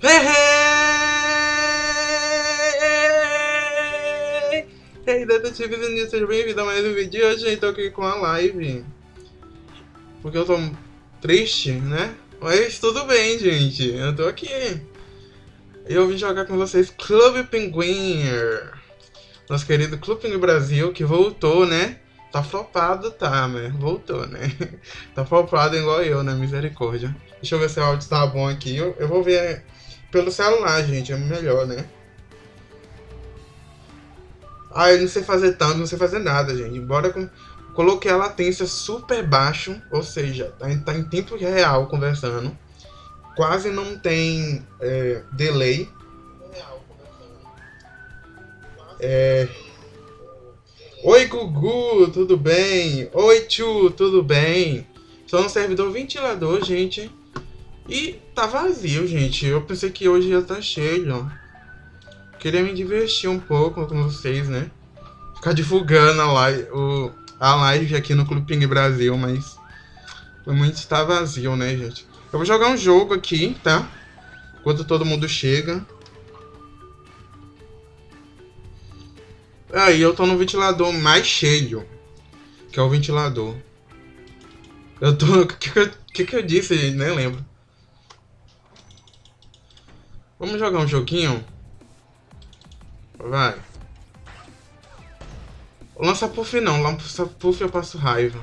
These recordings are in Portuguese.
Hey, hey! Detetives e seja bem-vindo a mais um vídeo. Hoje eu tô aqui com a live. Porque eu tô triste, né? Mas tudo bem, gente. Eu tô aqui. Eu vim jogar com vocês Clube Pinguim. Nosso querido Clube Pinguim Brasil, que voltou, né? Tá flopado, tá, né? Voltou, né? tá flopado igual eu, né? Misericórdia. Deixa eu ver se o áudio tá bom aqui. Eu, eu vou ver pelo celular, gente. É melhor, né? Ah, eu não sei fazer tanto, não sei fazer nada, gente. Bora com... Coloquei a latência super baixo, ou seja, tá tá em tempo real conversando. Quase não tem é, delay. É... Oi, Gugu, tudo bem? Oi, Tchu, tudo bem? Sou um servidor ventilador, gente. E tá vazio, gente. Eu pensei que hoje ia estar tá cheio. Queria me divertir um pouco com vocês, né? Ficar divulgando a live, o, a live aqui no Clube Ping Brasil, mas... Por muito está vazio, né, gente? Eu vou jogar um jogo aqui, tá? Enquanto todo mundo chega. Aí eu tô no ventilador mais cheio. Que é o ventilador. Eu tô... O que, que, que, que eu disse, gente? Nem lembro. Vamos jogar um joguinho? Vai. Lança puff não, lança puff eu passo raiva.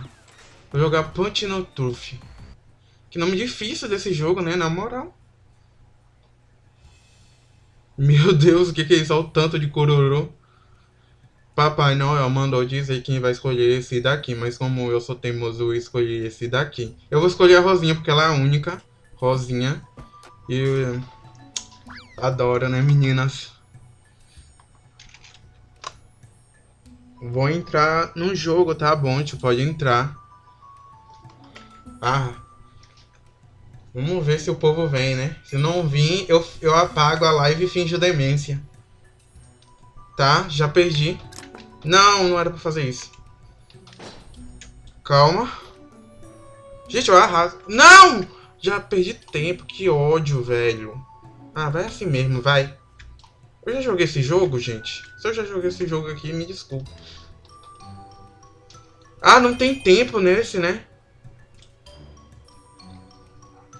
Vou jogar Punch no Truth. Que nome difícil desse jogo, né? Na moral. Meu Deus, o que, que é isso? Olha o tanto de cororô. Papai Noel mandou dizer quem vai escolher esse daqui, mas como eu sou teimoso, eu escolhi esse daqui. Eu vou escolher a Rosinha, porque ela é a única. Rosinha. E... Adoro, né, meninas? Vou entrar no jogo, tá bom? Tipo, pode entrar. Ah. Vamos ver se o povo vem, né? Se não vir, eu, eu apago a live e finjo demência. Tá? Já perdi. Não, não era pra fazer isso. Calma. Gente, eu arraso. Não! Já perdi tempo. Que ódio, velho. Ah, vai assim mesmo, vai. Eu já joguei esse jogo, gente. Se eu já joguei esse jogo aqui, me desculpe. Ah, não tem tempo nesse, né?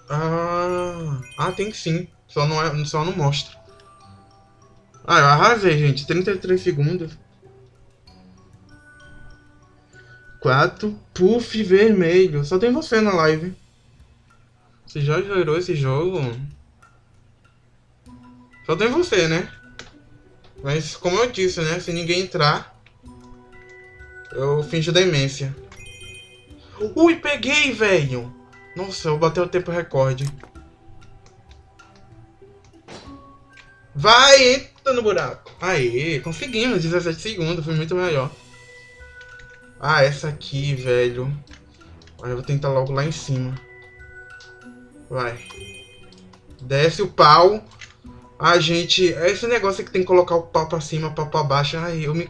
Ah, ah tem sim. Só não, é, só não mostra. Ah, eu arrasei, gente. 33 segundos. 4. Puff vermelho. Só tem você na live. Você já zerou esse jogo? Só tem você, né? Mas como eu disse, né? Se ninguém entrar, eu finjo demência. Ui, peguei, velho! Nossa, eu bati o tempo recorde. Vai, entra no buraco. Aê, conseguimos, 17 segundos, foi muito melhor. Ah, essa aqui, velho. Aí eu vou tentar logo lá em cima. Vai. Desce o pau. Ah, gente, é esse negócio que tem que colocar o pau pra cima, pau pra baixo. Ai, eu me...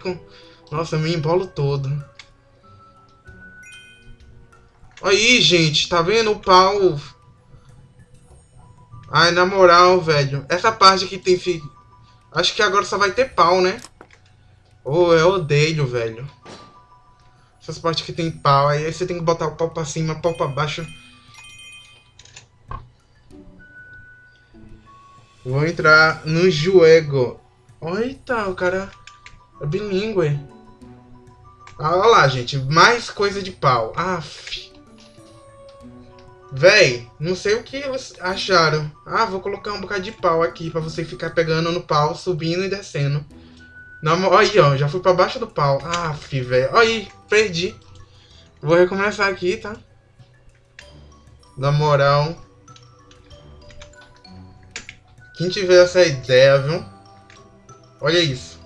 Nossa, eu me embolo todo. Aí, gente, tá vendo o pau? Ai, na moral, velho. Essa parte aqui tem... Acho que agora só vai ter pau, né? Oh, eu odeio, velho. Essas partes que tem pau, aí você tem que botar o pau pra cima, pau pra baixo. Vou entrar no jogo. Eita, o cara é bilíngue. Ah, olha lá, gente. Mais coisa de pau. Aff. Véi, não sei o que eles acharam. Ah, vou colocar um bocado de pau aqui pra você ficar pegando no pau, subindo e descendo. Olha aí, ó. Já fui pra baixo do pau. Ah, velho. Olha aí, perdi. Vou recomeçar aqui, tá? Na moral. Quem tiver essa ideia, viu? Olha isso.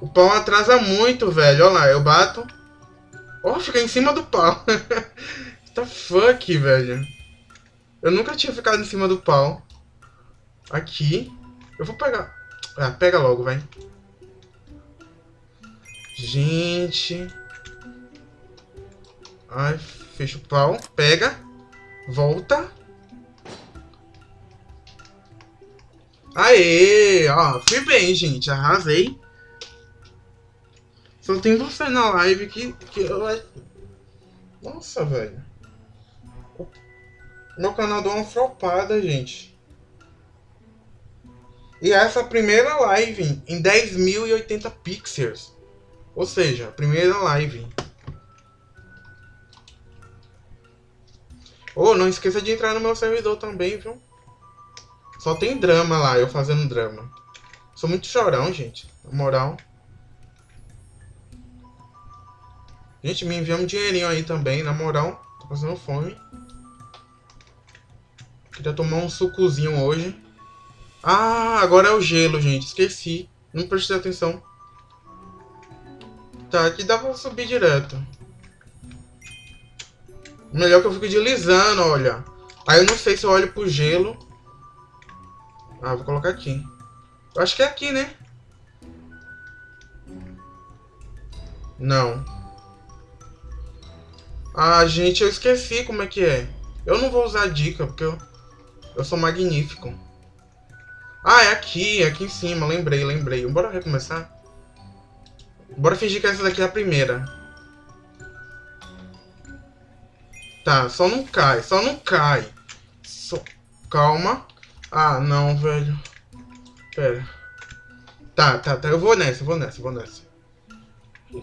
O pau atrasa muito, velho. Olha lá, eu bato. Ó, oh, fica em cima do pau. The fuck, velho? Eu nunca tinha ficado em cima do pau. Aqui. Eu vou pegar... Ah, pega logo, vai. Gente. Ai, fecha o pau. Pega. Volta. Aê! Ó, fui bem, gente. Arrasei. Só tem você na live que, que eu... Nossa, velho. Meu canal deu uma flopada, gente. E essa primeira live em 10.080 pixels. Ou seja, a primeira live. Oh, não esqueça de entrar no meu servidor também, viu? Só tem drama lá, eu fazendo drama. Sou muito chorão, gente. Na moral. Gente, me envia um dinheirinho aí também, na moral. Tô passando fome. Queria tomar um sucozinho hoje. Ah, agora é o gelo, gente. Esqueci. Não prestei atenção. Tá, aqui dá pra subir direto. Melhor que eu fico deslizando, olha. Aí eu não sei se eu olho pro gelo. Ah, vou colocar aqui. Acho que é aqui, né? Não. Ah, gente, eu esqueci como é que é. Eu não vou usar dica, porque eu, eu sou magnífico. Ah, é aqui, é aqui em cima. Lembrei, lembrei. Bora recomeçar? Bora fingir que essa daqui é a primeira. Tá, só não cai, só não cai. Calma. Ah, não, velho. Pera. Tá, tá, tá. Eu vou nessa, vou nessa, vou nessa.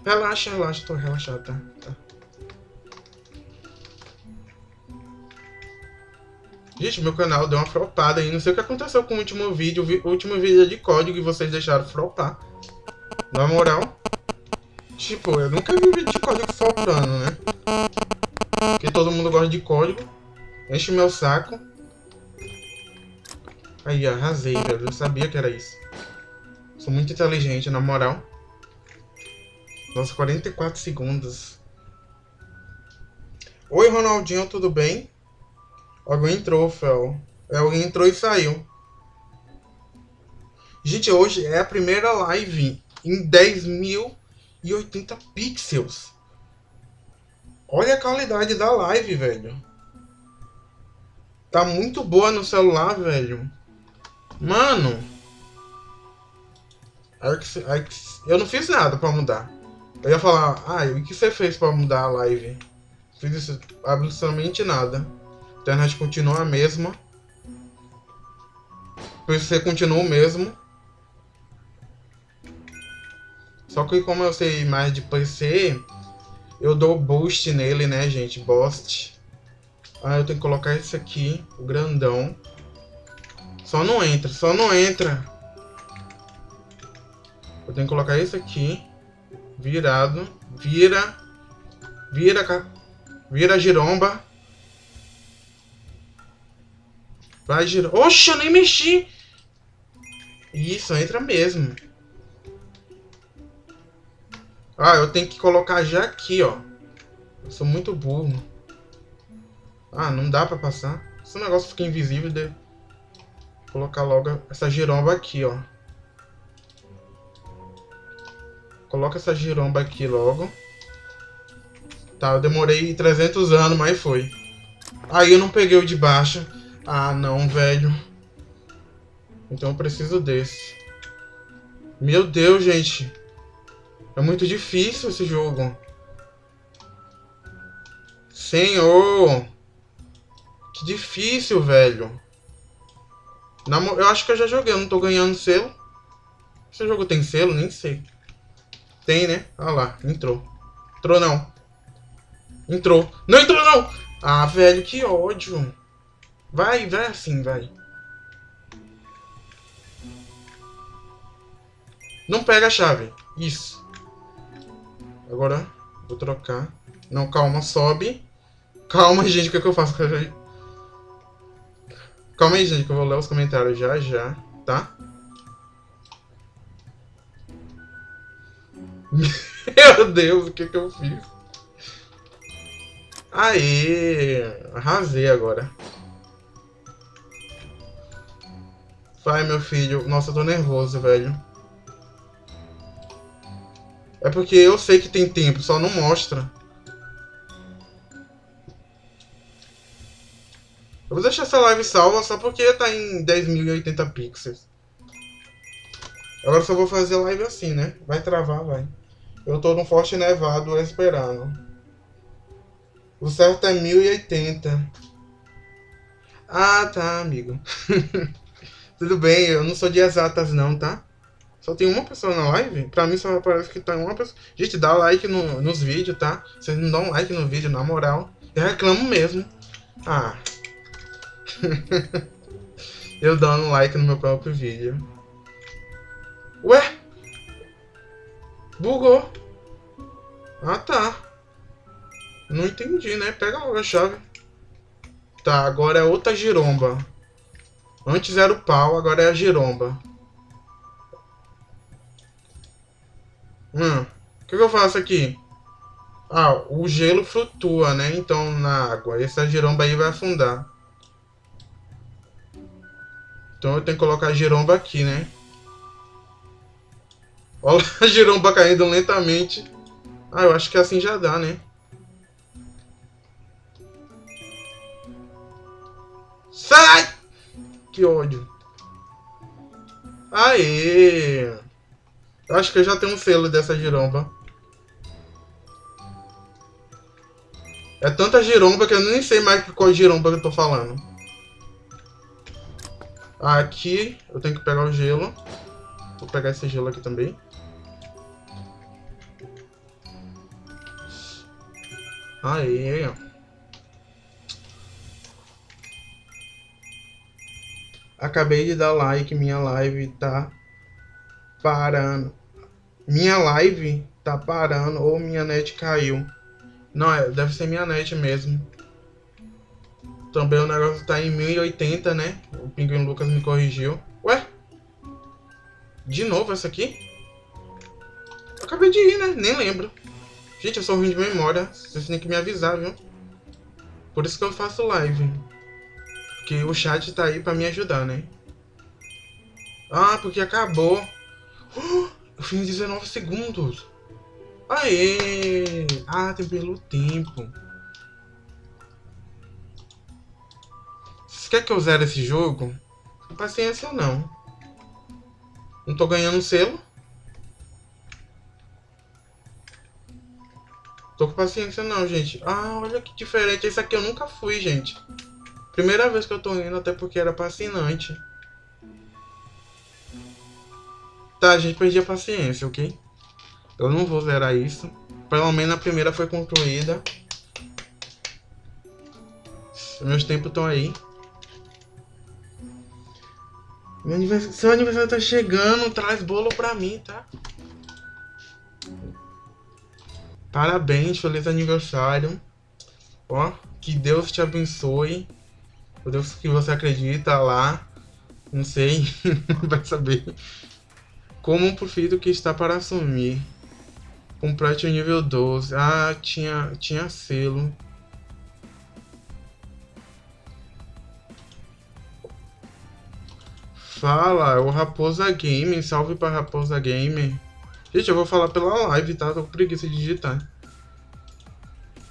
Relaxa, relaxa, tô relaxado, tá? tá. Gente, meu canal deu uma flopada aí. Não sei o que aconteceu com o último vídeo. O último vídeo é de código que vocês deixaram flopar. Na moral. Tipo, eu nunca vi vídeo de código flopando, né? Porque todo mundo gosta de código. Enche meu saco. Aí, arrasei, velho. Eu sabia que era isso. Sou muito inteligente, na moral. Nossa, 44 segundos. Oi, Ronaldinho, tudo bem? Alguém entrou, Fel. É, alguém entrou e saiu. Gente, hoje é a primeira live em 10.080 pixels. Olha a qualidade da live, velho. Tá muito boa no celular, velho. Mano. Eu não fiz nada pra mudar. Eu ia falar, ah, o que você fez pra mudar a live? Fiz absolutamente nada. A internet continua a mesma. O PC continua o mesmo. Só que como eu sei mais de PC, eu dou boost nele, né, gente? Boost. Ah, eu tenho que colocar esse aqui, o grandão. Só não entra, só não entra. Eu tenho que colocar esse aqui. Virado. Vira. Vira, vira giromba. Vai girar. Oxe, eu nem mexi. Isso, entra mesmo. Ah, eu tenho que colocar já aqui, ó. Eu sou muito burro. Ah, não dá pra passar. Esse negócio fica invisível. De colocar logo essa giromba aqui, ó. Coloca essa giromba aqui logo. Tá, eu demorei 300 anos, mas foi. Aí eu não peguei o de baixo. Ah, não, velho. Então eu preciso desse. Meu Deus, gente. É muito difícil esse jogo. Senhor. Que difícil, velho. Eu acho que eu já joguei, eu não tô ganhando selo. Esse jogo tem selo? Nem sei. Tem, né? Olha lá, entrou. Entrou não. Entrou. Não entrou não! Ah, velho, que ódio. Vai, vai assim, vai. Não pega a chave. Isso. Agora, vou trocar. Não, calma, sobe. Calma, gente, o que, é que eu faço? Calma aí, gente, que eu vou ler os comentários já, já, tá? Meu Deus, o que que eu fiz? Aê! Arrasei agora. Vai, meu filho. Nossa, eu tô nervoso, velho. É porque eu sei que tem tempo, só não mostra. Eu vou deixar essa live salva só porque tá em 10.080 pixels. Agora só vou fazer live assim, né? Vai travar, vai. Eu tô no Forte Nevado esperando. O certo é 1080. Ah, tá, amigo. Tudo bem, eu não sou de exatas não, tá? Só tem uma pessoa na live? Pra mim só parece que tá uma pessoa. Gente, dá like no, nos vídeos, tá? Vocês não dão like no vídeo, na moral. Eu reclamo mesmo. Ah. eu dando like no meu próprio vídeo. Ué? Bugou. Ah, tá. Não entendi, né? Pega logo a chave. Tá, agora é outra giromba. Antes era o pau, agora é a giromba. Hum, o que, que eu faço aqui? Ah, o gelo flutua, né? Então, na água. Essa giromba aí vai afundar. Então eu tenho que colocar a giromba aqui, né? Olha a giromba caindo lentamente. Ah, eu acho que assim já dá, né? Sai! Que ódio. Aê! Acho que eu já tenho um selo dessa giromba. É tanta giromba que eu nem sei mais qual giromba que eu tô falando. Aqui eu tenho que pegar o gelo. Vou pegar esse gelo aqui também. Aí, ó. Acabei de dar like, minha live tá parando. Minha live tá parando ou minha net caiu. Não, é, deve ser minha net mesmo. Também o negócio tá em 1080, né? O Pinguim Lucas me corrigiu. Ué? De novo essa aqui? Acabei de ir, né? Nem lembro. Gente, eu sou ruim de memória. Vocês têm que me avisar, viu? Por isso que eu faço live. Porque o chat tá aí pra me ajudar, né? Ah, porque acabou. Oh, eu fiz 19 segundos. Aê! Ah, tem pelo tempo. Quer que eu zere esse jogo? Paciência não. Não tô ganhando selo. Tô com paciência não, gente. Ah, olha que diferente. Esse aqui eu nunca fui, gente. Primeira vez que eu tô indo, até porque era fascinante. Tá, gente, perdi a paciência, ok? Eu não vou zerar isso. Pelo menos a primeira foi concluída. Meus tempos estão aí. Meu aniversário, seu aniversário tá chegando, traz bolo pra mim, tá? Parabéns, feliz aniversário. Ó, que Deus te abençoe o Deus que você acredita lá, não sei, vai saber. Como um profito que está para assumir. Complete o nível 12. Ah, tinha, tinha selo. Fala, é o Raposa Game. Salve para Raposa Game. Gente, eu vou falar pela live, tá? Tô com preguiça de digitar.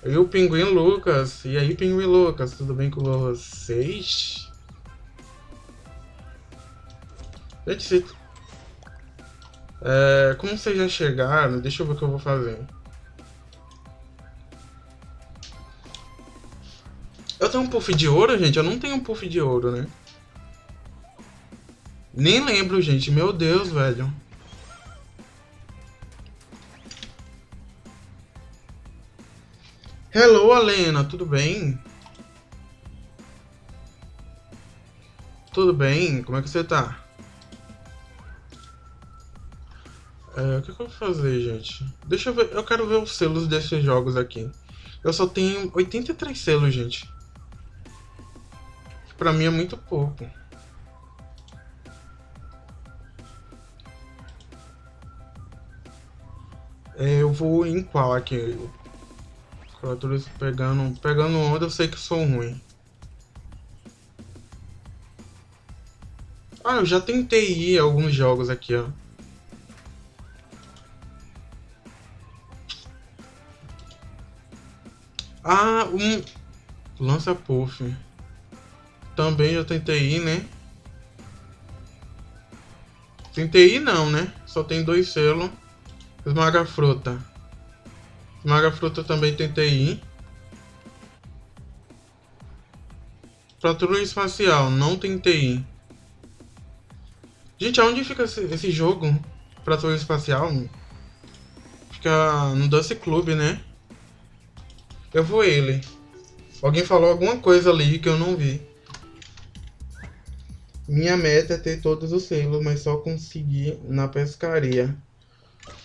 E o Pinguim Lucas. E aí, Pinguim Lucas, tudo bem com vocês? Gente, se... é, como vocês já chegaram, deixa eu ver o que eu vou fazer. Eu tenho um puff de ouro, gente? Eu não tenho um puff de ouro, né? Nem lembro, gente. Meu Deus, velho. Hello, Alena, tudo bem? Tudo bem? Como é que você tá? É, o que, que, eu vou fazer, gente? Deixa eu ver, eu quero ver os selos desses jogos aqui. Eu só tenho 83 selos, gente. Pra mim é muito pouco. Eu vou em qual aqui? Criaturas pegando, pegando onda, eu sei que sou ruim. Ah, eu já tentei ir alguns jogos aqui, ó. Ah, um... Lança Puff. Também já tentei ir, né? Tem TI não, né? Só tem dois selos. Esmaga fruta. Esmaga fruta também tem TI. Patrulha espacial, não tem TI. Gente, aonde fica esse, jogo? Patrulha espacial? Fica no Dance Club, né? Eu vou ele. Alguém falou alguma coisa ali que eu não vi. Minha meta é ter todos os selos, mas só conseguir na pescaria.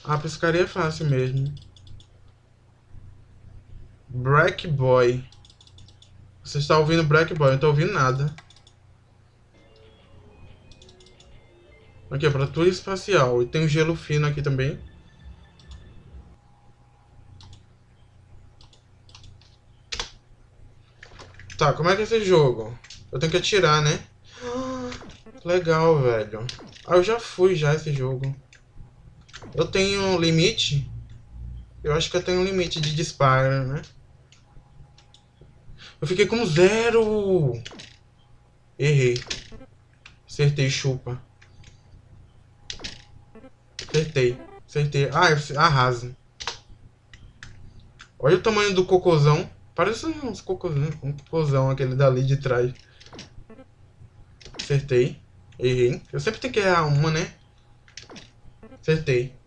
A pescaria é fácil mesmo. Black Boy. Você está ouvindo Black Boy, eu não estou ouvindo nada. Aqui, para tua espacial. E tem um gelo fino aqui também. Tá, como é que é esse jogo? Eu tenho que atirar, né? Legal, velho. Ah, eu já fui já esse jogo. Eu tenho limite? Eu acho que eu tenho um limite de disparo, né? Eu fiquei com zero. Errei. Acertei, chupa. Acertei. Acertei. Ah, arrasa. Olha o tamanho do cocôzão. Parece uns cocôzão, um cocôzão aquele dali de trás. Acertei. Errei. Eu sempre tenho que errar uma, né? Acertei.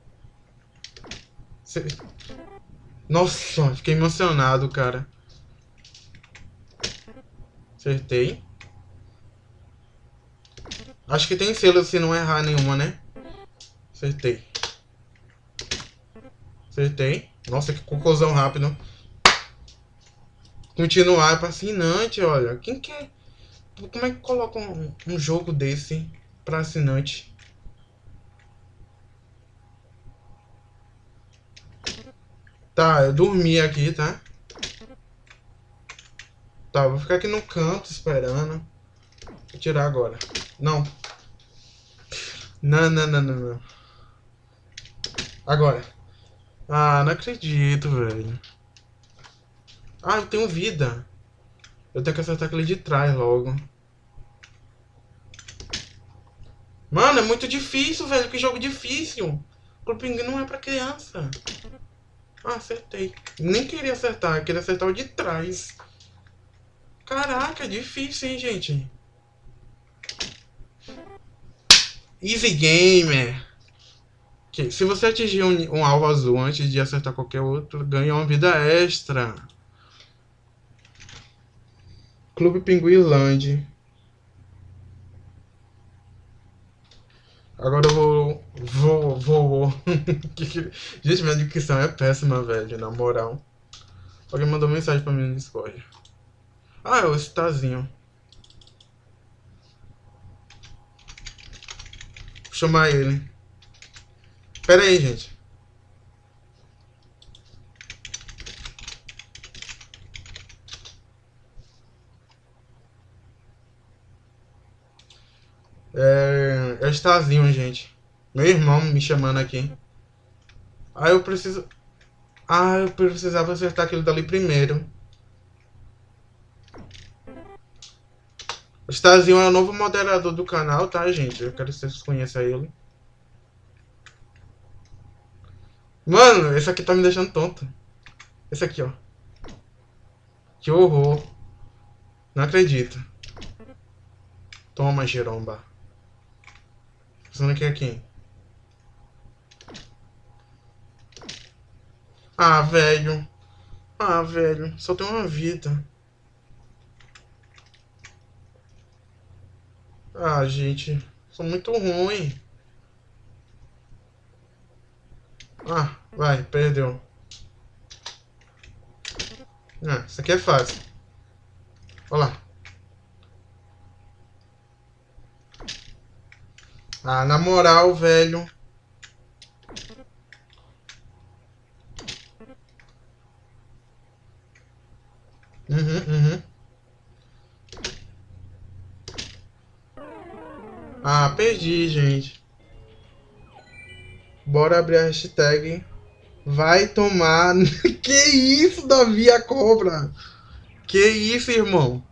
Nossa, fiquei emocionado, cara. Acertei. Acho que tem selo se não errar nenhuma, né? Acertei. Acertei. Nossa, que cocôzão rápido. Continuar é fascinante, olha. Quem quer... Como é que coloca um, um jogo desse para assinante? Tá, eu dormi aqui, tá? Tá, vou ficar aqui no canto esperando. Vou tirar agora. Não. Não, não, não, não, não. Agora. Ah, não acredito, velho. Ah, eu tenho vida. Eu tenho que acertar aquele de trás logo. Mano, é muito difícil, velho. Que jogo difícil. Clube não é pra criança. Ah, acertei. Nem queria acertar, queria acertar o de trás. Caraca, difícil, hein, gente. Easy Gamer. Okay. Se você atingir um, um alvo azul antes de acertar qualquer outro, ganha uma vida extra. Clube Pinguilândia. Agora eu vou. Vou. Vou. Gente, minha dicção é péssima, velho, na moral. Alguém mandou mensagem pra mim no Discord. Ah, é o Stazinho. Vou chamar ele. Pera aí, gente. É Estazinho, gente. Meu irmão me chamando aqui. Ah, eu preciso... Ah, eu precisava acertar aquele dali primeiro. O Stazinho é o novo moderador do canal, tá, gente? Eu quero que vocês conheçam ele. Mano, esse aqui tá me deixando tonto. Esse aqui, ó. Que horror. Não acredito. Toma, Pensando aqui aqui. Ah, velho. Ah, velho. Só tem uma vida. Ah, gente. Sou muito ruim. Ah, vai. Perdeu. Ah, isso aqui é fácil. Olha lá. Ah, na moral, velho. Uhum, uhum. Ah, perdi, gente. Bora abrir a hashtag. Vai tomar. que isso, Davi, a cobra? Que isso, irmão?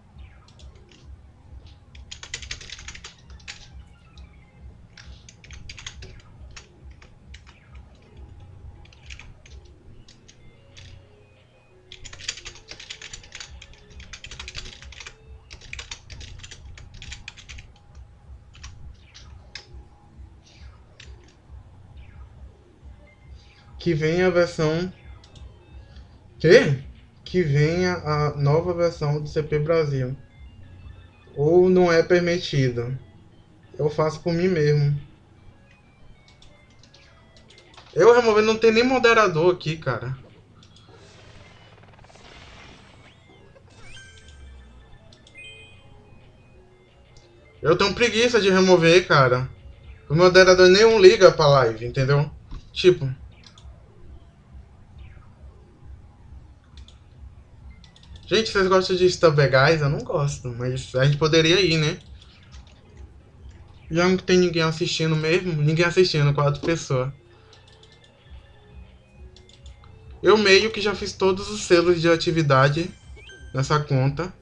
Que venha a versão. Que? Que venha a nova versão do CP Brasil. Ou não é permitido. Eu faço por mim mesmo. Eu remover não tem nem moderador aqui, cara. Eu tenho preguiça de remover, cara. O moderador nenhum liga pra live, entendeu? Tipo. Gente, vocês gostam de Stub Guys? Eu não gosto, mas a gente poderia ir, né? Já não tem ninguém assistindo mesmo. Ninguém assistindo, quatro pessoas. Eu meio que já fiz todos os selos de atividade nessa conta.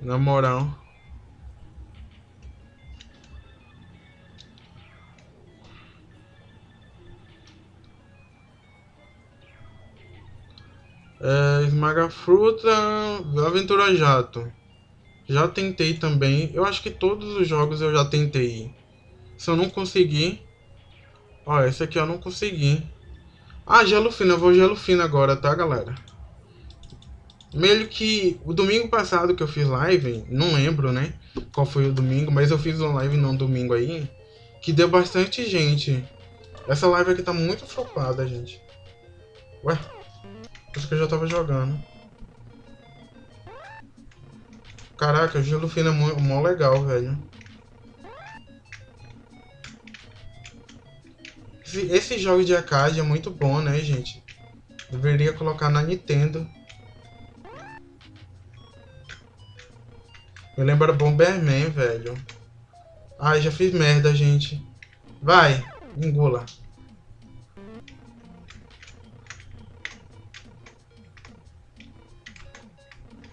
Na moral. É, esmaga fruta, aventura jato. Já tentei também. Eu acho que todos os jogos eu já tentei. Se eu não conseguir... Ó, esse aqui eu não consegui. Ah, gelo fino. Eu vou gelo fino agora, tá, galera? Meio que o domingo passado que eu fiz live, não lembro, né? Qual foi o domingo, mas eu fiz uma live num domingo aí que deu bastante gente. Essa live aqui tá muito flopada, gente. Ué? Acho que eu já tava jogando. Caraca, o gelo fino é mó, mó legal, velho. Esse, jogo de arcade é muito bom, né, gente? Deveria colocar na Nintendo. Me lembra Bomberman, velho. Ai, já fiz merda, gente. Vai, engula.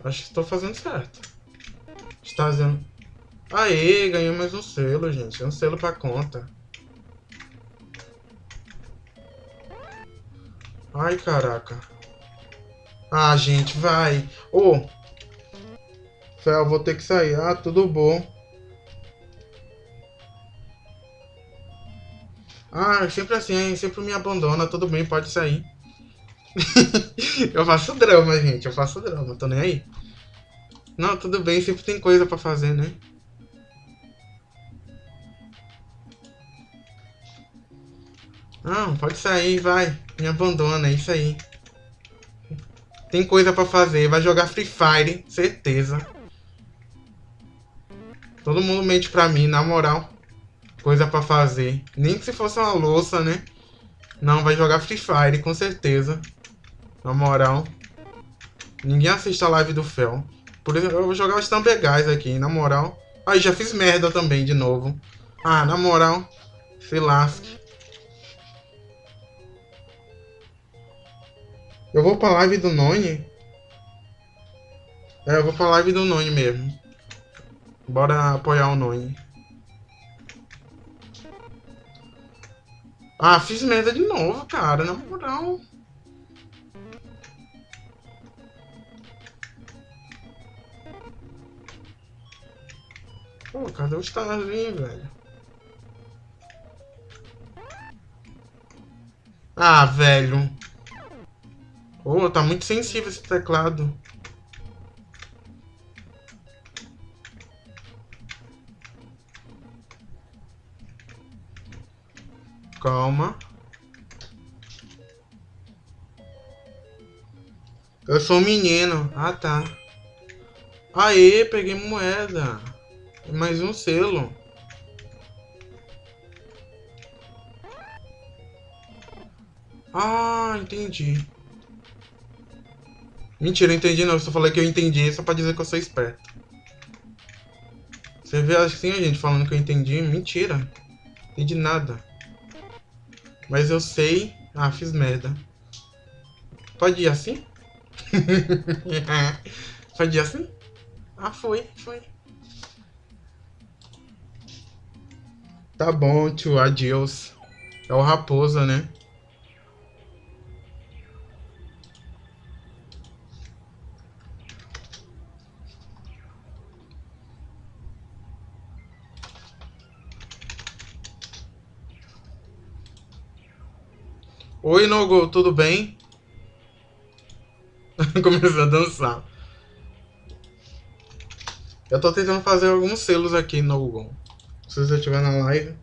Acho que estou fazendo certo. Está fazendo... Aê, ganhei mais um selo, gente. Um selo pra conta. Ai, caraca. Ah, gente, vai. Ô, oh, Fel, vou ter que sair. Ah, tudo bom. Ah, sempre assim, sempre me abandona, tudo bem, pode sair. eu faço drama, gente, eu faço drama, tô nem aí. Não, tudo bem, sempre tem coisa pra fazer, né? Não, pode sair, vai. Me abandona, é isso aí. Tem coisa pra fazer, vai jogar Free Fire, certeza. Todo mundo mente pra mim, na moral. Coisa pra fazer. Nem que se fosse uma louça, né? Não, vai jogar Free Fire, com certeza. Na moral. Ninguém assiste a live do Fel. Por exemplo, eu vou jogar os Tambegais aqui, na moral. Aí, já fiz merda também, de novo. Ah, na moral. Se lasque. Eu vou pra live do Noni. É, eu vou pra live do Noni mesmo. Bora apoiar o Noni. Ah, fiz merda de novo, cara. Na moral. Pô, cadê o Starzinho, velho? Ah, velho. Pô, tá muito sensível esse teclado. Calma. Eu sou menino. Ah, tá. Aê, peguei moeda. Mais um selo. Ah, entendi. Mentira, eu entendi não. Eu só falei que eu entendi só pra dizer que eu sou esperto. Você vê assim a gente falando que eu entendi? Mentira. Entendi nada. Mas eu sei... Ah, fiz merda. Pode ir assim? Pode ir assim? Ah, foi, foi. Tá bom, tio. adeus. É o Raposa, né? Oi, Nogo, tudo bem? Começou a dançar. Eu tô tentando fazer alguns selos aqui no se você estiver na live.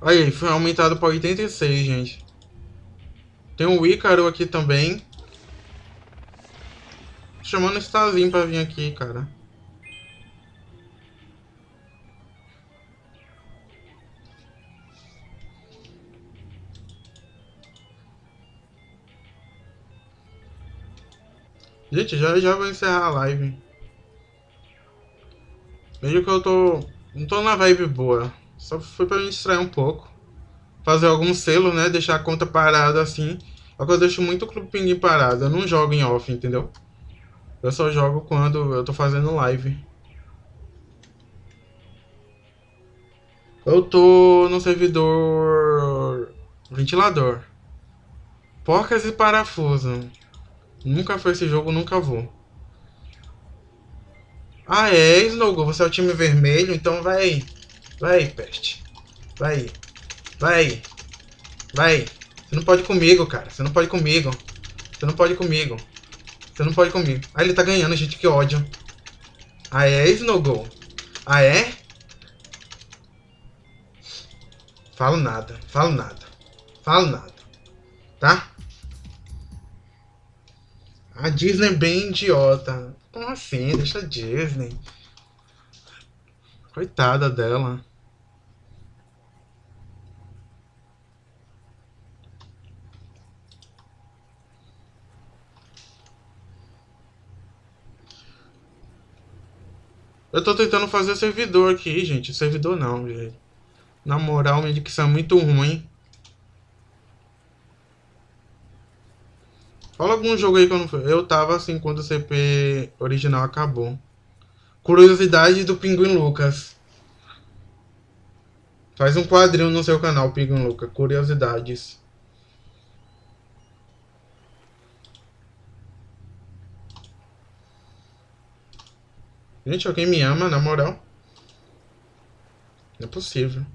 Aí, foi aumentado para 86, gente. Tem um Ícaro aqui também. Chamando o Stazinho pra vir aqui, cara. Gente, já já vou encerrar a live. Vejo que eu tô... Não tô na vibe boa. Só foi pra me distrair um pouco. Fazer algum selo, né? Deixar a conta parada assim. Só que eu deixo muito o Clube Pinguim parado. Eu não jogo em off, entendeu? Eu só jogo quando eu tô fazendo live. Eu tô no servidor... Ventilador. Porcas e parafuso. Nunca foi esse jogo, nunca vou. Ah, é, Snowgo, você é o time vermelho, então vai. Vai, peste. Vai. Vai. Vai. Você não pode comigo, cara. Você não pode comigo. Você não pode comigo. Você não pode comigo. Ah, ele tá ganhando, gente, que ódio. Ah, é, Snowgo? Ah, é? Falo nada. Falo nada. Falo nada. Tá? A Disney é bem idiota. Como assim? Deixa a Disney. Coitada dela. Eu tô tentando fazer servidor aqui, gente. Servidor não, gente. Na moral, minha dicção é muito ruim. Fala algum jogo aí que eu não fui. Eu tava assim quando o CP original acabou. Curiosidade do Pinguim Lucas. Faz um quadrinho no seu canal, Pinguim Lucas. Curiosidades. Gente, alguém me ama, na moral? Não é possível.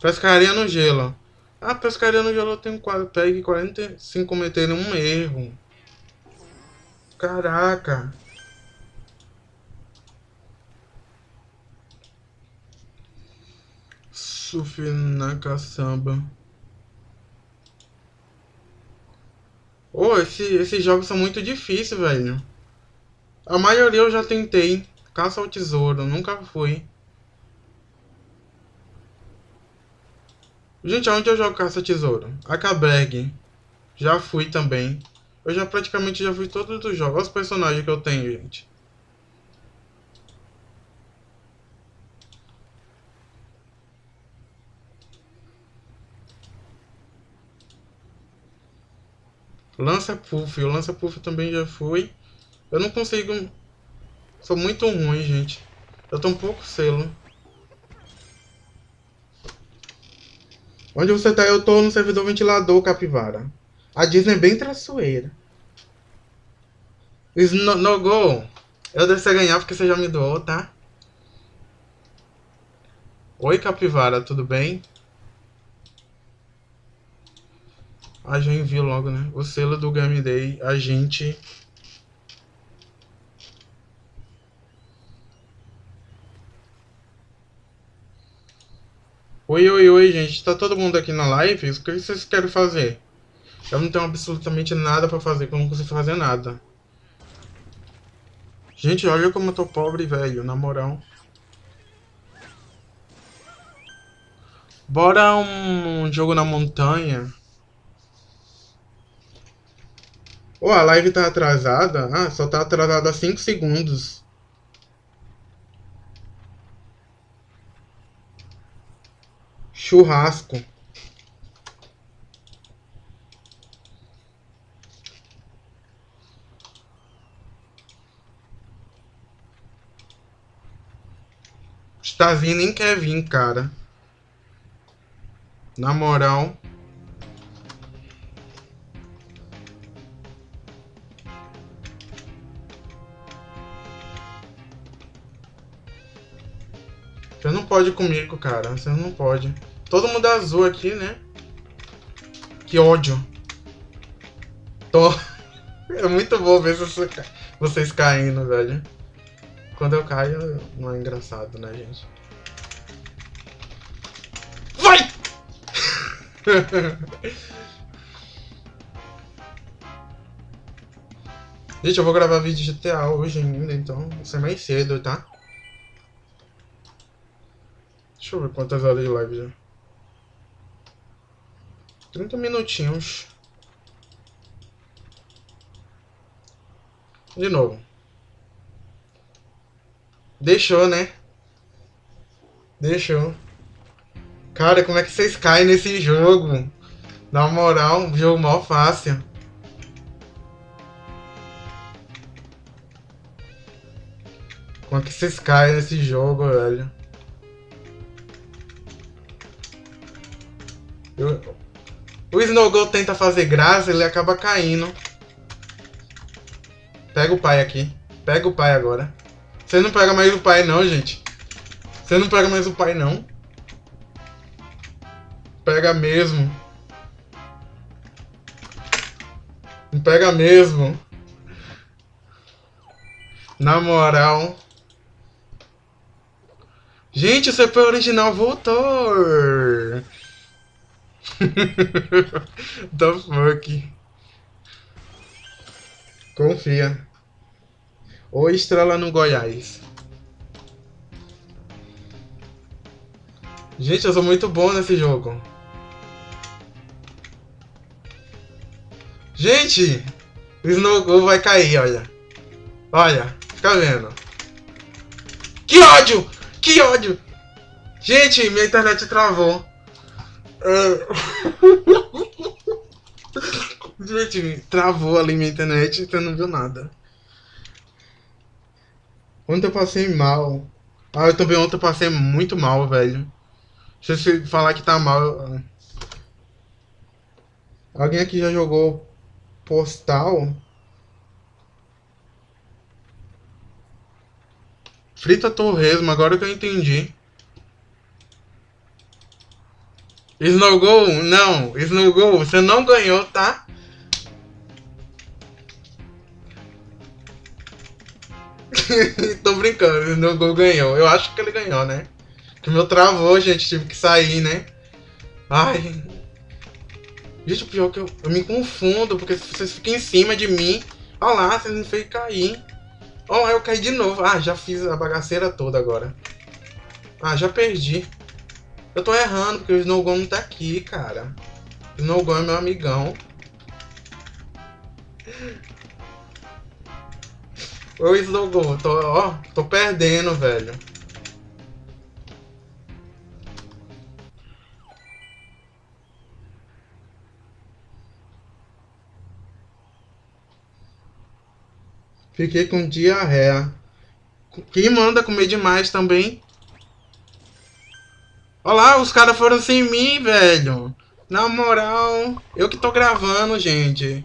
Pescaria no gelo. A pescaria no gelo tem um quadro. Pegue 45 cometeram um erro. Caraca. Surf na caçamba. Oh, esse, esses jogos são muito difíceis, velho. A maioria eu já tentei. Caça ao tesouro, nunca fui. Gente, aonde eu jogo caça-tesouro? Acabreg. Já fui também. Eu já praticamente já fui todos os jogos. Olha os personagens que eu tenho, gente. Lança Puff. O Lança Puff também já fui. Eu não consigo... Sou muito ruim, gente. Eu tô um pouco selo. Onde você tá? Eu tô no servidor ventilador, capivara. A Disney é bem traiçoeira. No, no go. Eu devo ser ganhar porque você já me doou, tá? Oi, capivara, tudo bem? Ah, já envio logo, né? O selo do Game Day, a gente Oi, oi, oi, gente. Tá todo mundo aqui na live? O que vocês querem fazer? Eu não tenho absolutamente nada pra fazer, eu não consigo fazer nada. Gente, olha como eu tô pobre, velho, na moral. Bora um jogo na montanha. Oh, a live tá atrasada? Ah, só tá atrasada 5 segundos. Churrasco Stazinho nem quer vir, cara. Na moral. Você não pode comigo, cara. Você não pode. Todo mundo é azul aqui, né? Que ódio. Tô... É muito bom ver vocês caindo, velho. Quando eu caio, não é engraçado, né, gente? Vai! gente, eu vou gravar vídeo de GTA hoje ainda, então vai ser mais cedo, tá? Deixa eu ver quantas horas de live já. 30 minutinhos. De novo. Deixou, né? Deixou. Cara, como é que vocês caem nesse jogo? Na moral, um jogo mal fácil. Como é que vocês caem nesse jogo, velho? Eu... O Snowgo tenta fazer graça, ele acaba caindo. Pega o pai aqui. Pega o pai agora. Você não pega mais o pai não, gente. Você não pega mais o pai não. Pega mesmo. Não pega mesmo. Na moral. Gente, o CP original voltou. The fuck. Confia. Ou estrela no Goiás. Gente, eu sou muito bom nesse jogo. Gente! O Snow vai cair, olha. Olha, fica vendo. Que ódio! Que ódio! Gente, minha internet travou. Gente, travou ali minha internet, então não viu nada. Ontem eu passei mal. Ah, eu também ontem eu passei muito mal, velho. Se você falar que tá mal... Alguém aqui já jogou Postal? Frita Torresmo, agora que eu entendi. Snowgo, não. Snowgo, você não ganhou, tá? Tô brincando, o Snowgo ganhou. Eu acho que ele ganhou, né? Que meu travou, gente, tive que sair, né? Ai. Gente, o pior é que eu, eu me confundo, porque vocês ficam em cima de mim. Olha lá, vocês me fez cair. Olha lá, eu caí de novo. Ah, já fiz a bagaceira toda agora. Ah, já perdi. Eu tô errando, porque o Snowgon não tá aqui, cara. O Snowgon é meu amigão. Ô, Snowgon, tô, ó, tô perdendo, velho. Fiquei com diarreia. Quem manda comer demais também? Olha lá, os caras foram sem mim, velho. Na moral, eu que tô gravando, gente.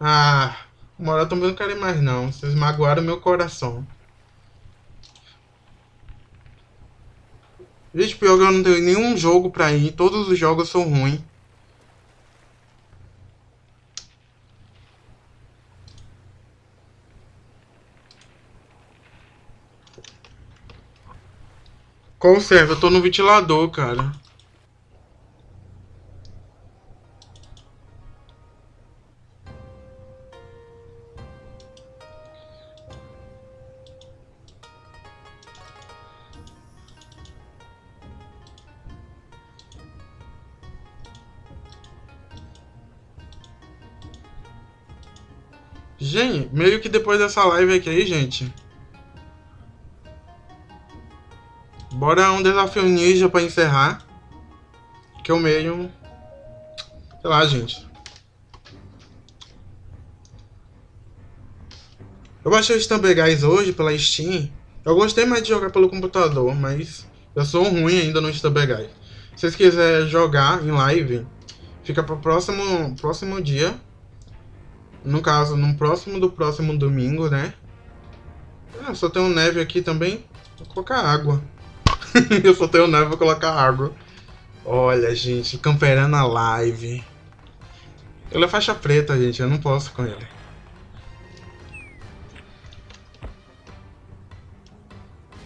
Ah, na moral, também não quero mais não. Vocês magoaram meu coração. Gente, pior que eu não tenho nenhum jogo pra ir. Todos os jogos são ruins. Conserva, eu tô no ventilador, cara. Gente, meio que depois dessa live aqui, gente, Bora um desafio ninja pra encerrar. Que o meio... Sei lá, gente. Eu baixei o Stumble Guys hoje pela Steam. Eu gostei mais de jogar pelo computador, mas eu sou ruim ainda no Stumble Guys. Se vocês quiserem jogar em live, fica pro próximo, próximo dia. No caso, no próximo do próximo domingo, né? Ah, só tem um neve aqui também. Vou colocar água. eu só tenho neve pra colocar água. Olha, gente, camperando a live. Ele é faixa preta, gente, eu não posso com ele.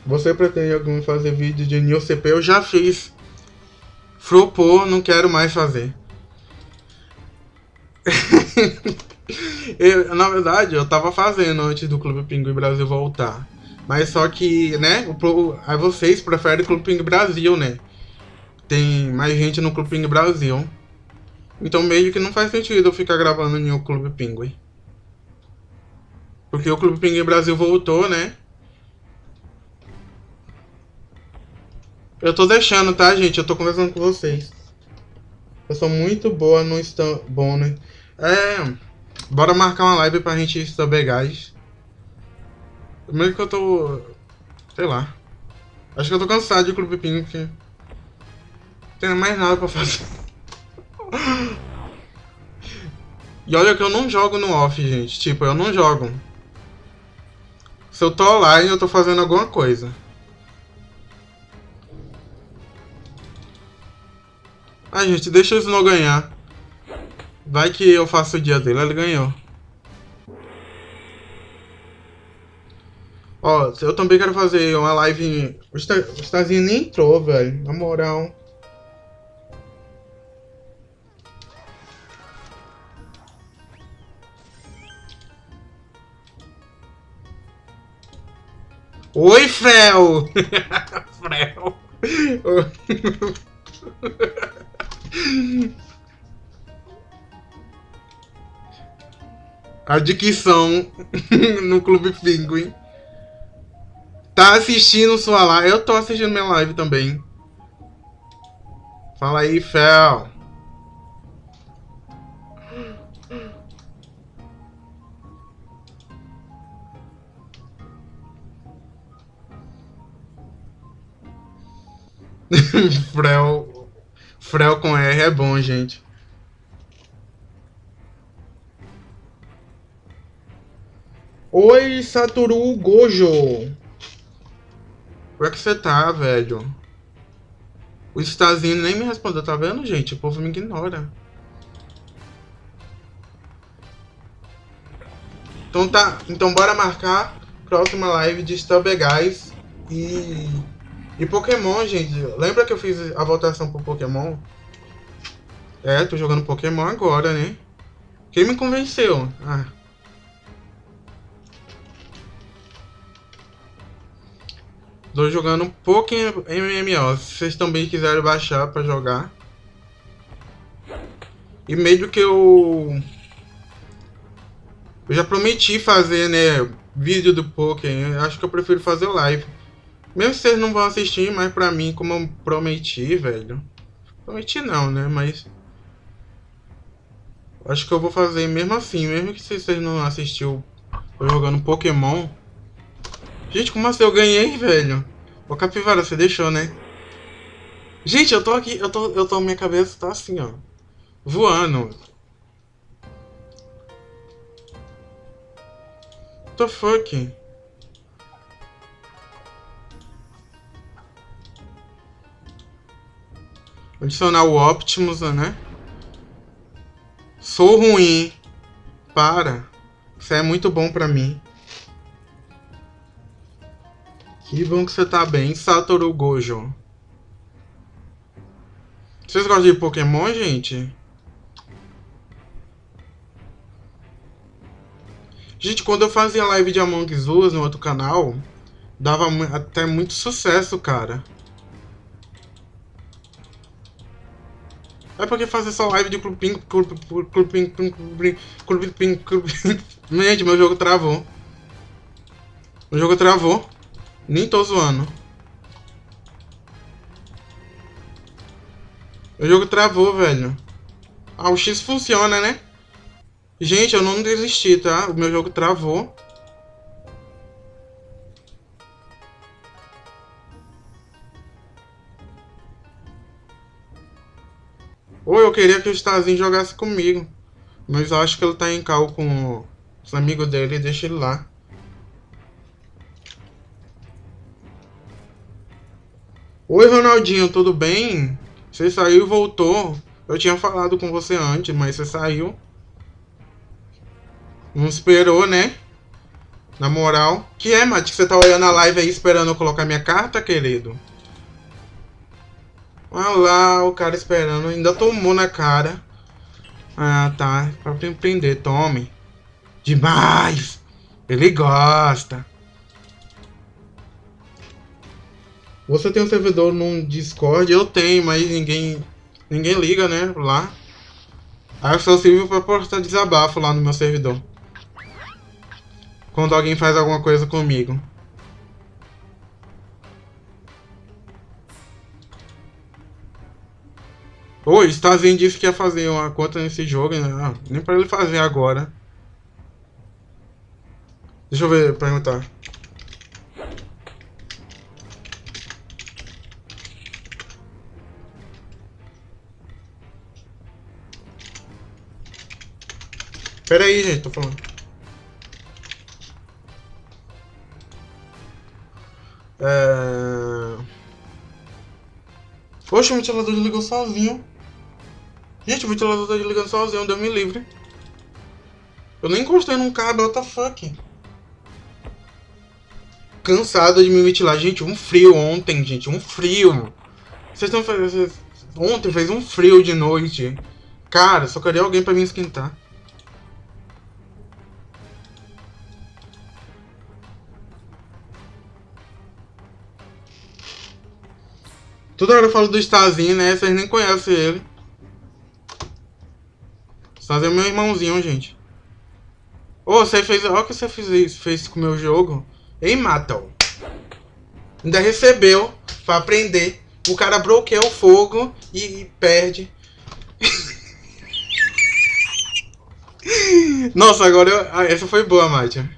Você pretende algum fazer vídeo de New CP? Eu já fiz. Flopou, não quero mais fazer. eu, na verdade, eu tava fazendo antes do Clube Pinguim Brasil voltar. Mas só que, né, o, aí vocês preferem Clube Pinguim Brasil, né? Tem mais gente no Clube Pinguim Brasil. Então meio que não faz sentido eu ficar gravando em o Clube Pinguim. Porque o Clube Pinguim Brasil voltou, né? Eu tô deixando, tá, gente? Eu tô conversando com vocês. Eu sou muito boa no stand... Bom, né? É... Bora marcar uma live pra gente saber gás. Primeiro que eu tô... Sei lá. Acho que eu tô cansado de Clube Ping, porque... Não tem mais nada pra fazer. e olha que eu não jogo no off, gente. Tipo, eu não jogo. Se eu tô online, eu tô fazendo alguma coisa. Ah, gente, deixa o Snow ganhar. Vai que eu faço o dia dele, ele ganhou. Ó, eu também quero fazer uma live... O Starzinho nem entrou, velho. Na moral. Oi, Frel! Frel! A dicção no Clube Penguin. Tá assistindo sua live? Eu tô assistindo minha live também. Fala aí, Fel. Frel Frel com R é bom, gente. Oi, Satoru Gojo. Como é que você tá, velho? O Stazinho nem me respondeu, tá vendo, gente? O povo me ignora. Então tá, então bora marcar próxima live de Stubber Guys e e Pokémon, gente, lembra que eu fiz a votação pro Pokémon? É, tô jogando Pokémon agora, né? Quem me convenceu? Ah. Tô jogando Pokémon MMO. Se vocês também quiserem baixar pra jogar. E meio que eu... Eu já prometi fazer, né, vídeo do Pokémon. Acho que eu prefiro fazer live. Mesmo se vocês não vão assistir, mas pra mim, como eu prometi, velho. Prometi não, né? Mas. Acho que eu vou fazer mesmo assim, mesmo que vocês não assistiu jogando Pokémon. Gente, como assim eu ganhei, velho? Ô Capivara, você deixou, né? Gente, eu tô aqui, eu tô, eu tô, minha cabeça tá assim, ó. Voando. What the fuck? Adicionar o Optimus, né? Sou ruim. Para. Isso é muito bom pra mim. Que bom que você tá bem, Satoru Gojo. Vocês gostam de Pokémon, gente? Gente, quando eu fazia live de Among Us no outro canal, dava até muito sucesso, cara. É porque fazer só live de Ping, Clube Ping, Clube Ping, Clube Gente, meu jogo travou. O jogo travou. Nem tô zoando. O jogo travou, velho. Ah, o X funciona, né? Gente, eu não desisti, tá? O meu jogo travou. Ou eu queria que o Starzinho jogasse comigo. Mas eu acho que ele tá em cal com os amigos dele deixa ele lá. Oi, Ronaldinho, tudo bem? Você saiu e voltou. Eu tinha falado com você antes, mas você saiu. Não esperou, né? Na moral. Que é, Mate? Você tá olhando a live aí esperando eu colocar minha carta, querido? Olha lá, o cara esperando. Ainda tomou na cara. Ah, tá. Pra prender, tome. Demais! Ele gosta. Você tem um servidor no Discord? Eu tenho, mas ninguém ninguém liga, né? Lá. Aí eu só sirvo pra postar desabafo lá no meu servidor. Quando alguém faz alguma coisa comigo. Oi, Stazinho disse que ia fazer uma conta nesse jogo, né? Ah, nem pra ele fazer agora. Deixa eu ver, perguntar. Pera aí, gente, tô falando. É... Poxa, o ventilador desligou sozinho. Gente, o ventilador tá desligando sozinho, deu me livre. Eu nem encostei num cabo, what the fuck? Cansado de me ventilar. Gente, um frio ontem, gente, um frio. Vocês estão fazendo... Ontem fez um frio de noite. Cara, só queria alguém pra me esquentar. Toda hora eu falo do Stazinho, né? Vocês nem conhecem ele. Stazinho é meu irmãozinho, gente. Ô, oh, você fez... Olha o que você fez, fez com o meu jogo. Ei, Matal. Ainda recebeu pra aprender. O cara bloqueia o fogo e, e perde. Nossa, agora eu... Ah, essa foi boa, Mátia.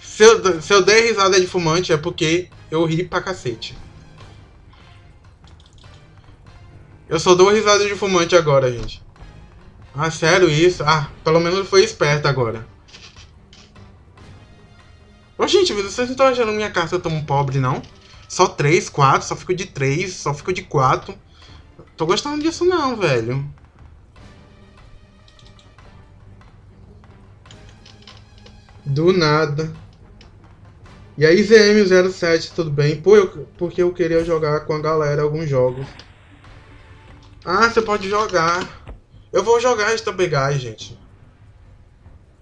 Se eu, se eu der risada de fumante é porque eu ri pra cacete. Eu só dou risada de fumante agora, gente. Ah, sério isso? Ah, pelo menos foi esperto agora. Ô, gente, vocês não estão achando minha carta tão pobre, não? Só 3, 4, só fico de 3, só fico de 4. Tô gostando disso não, velho. Do nada. E aí, ZM07, tudo bem? Pô, eu, porque eu queria jogar com a galera alguns jogos. Ah, você pode jogar. Eu vou jogar Stampegai, gente.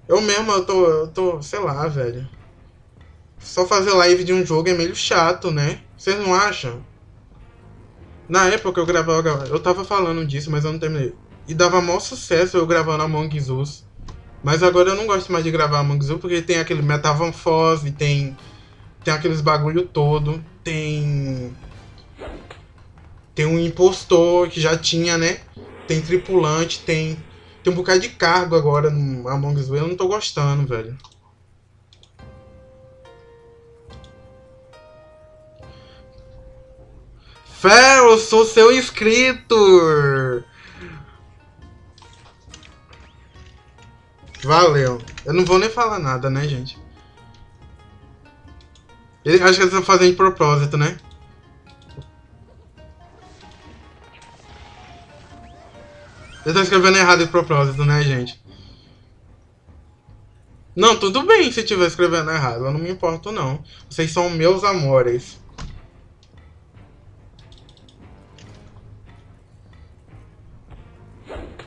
Eu mesmo, eu tô, eu tô, sei lá, velho. Só fazer live de um jogo é meio chato, né? Vocês não acham? Na época eu gravava, eu tava falando disso, mas eu não terminei. E dava maior sucesso eu gravando Among Us. Mas agora eu não gosto mais de gravar Among Us porque tem aquele Metamorfose, tem tem aqueles bagulho todo, tem tem um impostor que já tinha, né? Tem tripulante, tem. Tem um bocado de cargo agora no Among Us. Eu não tô gostando, velho. Eu sou seu inscrito! Valeu. Eu não vou nem falar nada, né, gente? Acho que eles estão fazendo de propósito, né? Eu tô escrevendo errado de propósito, né, gente? Não, tudo bem se estiver escrevendo errado. Eu não me importo, não. Vocês são meus amores.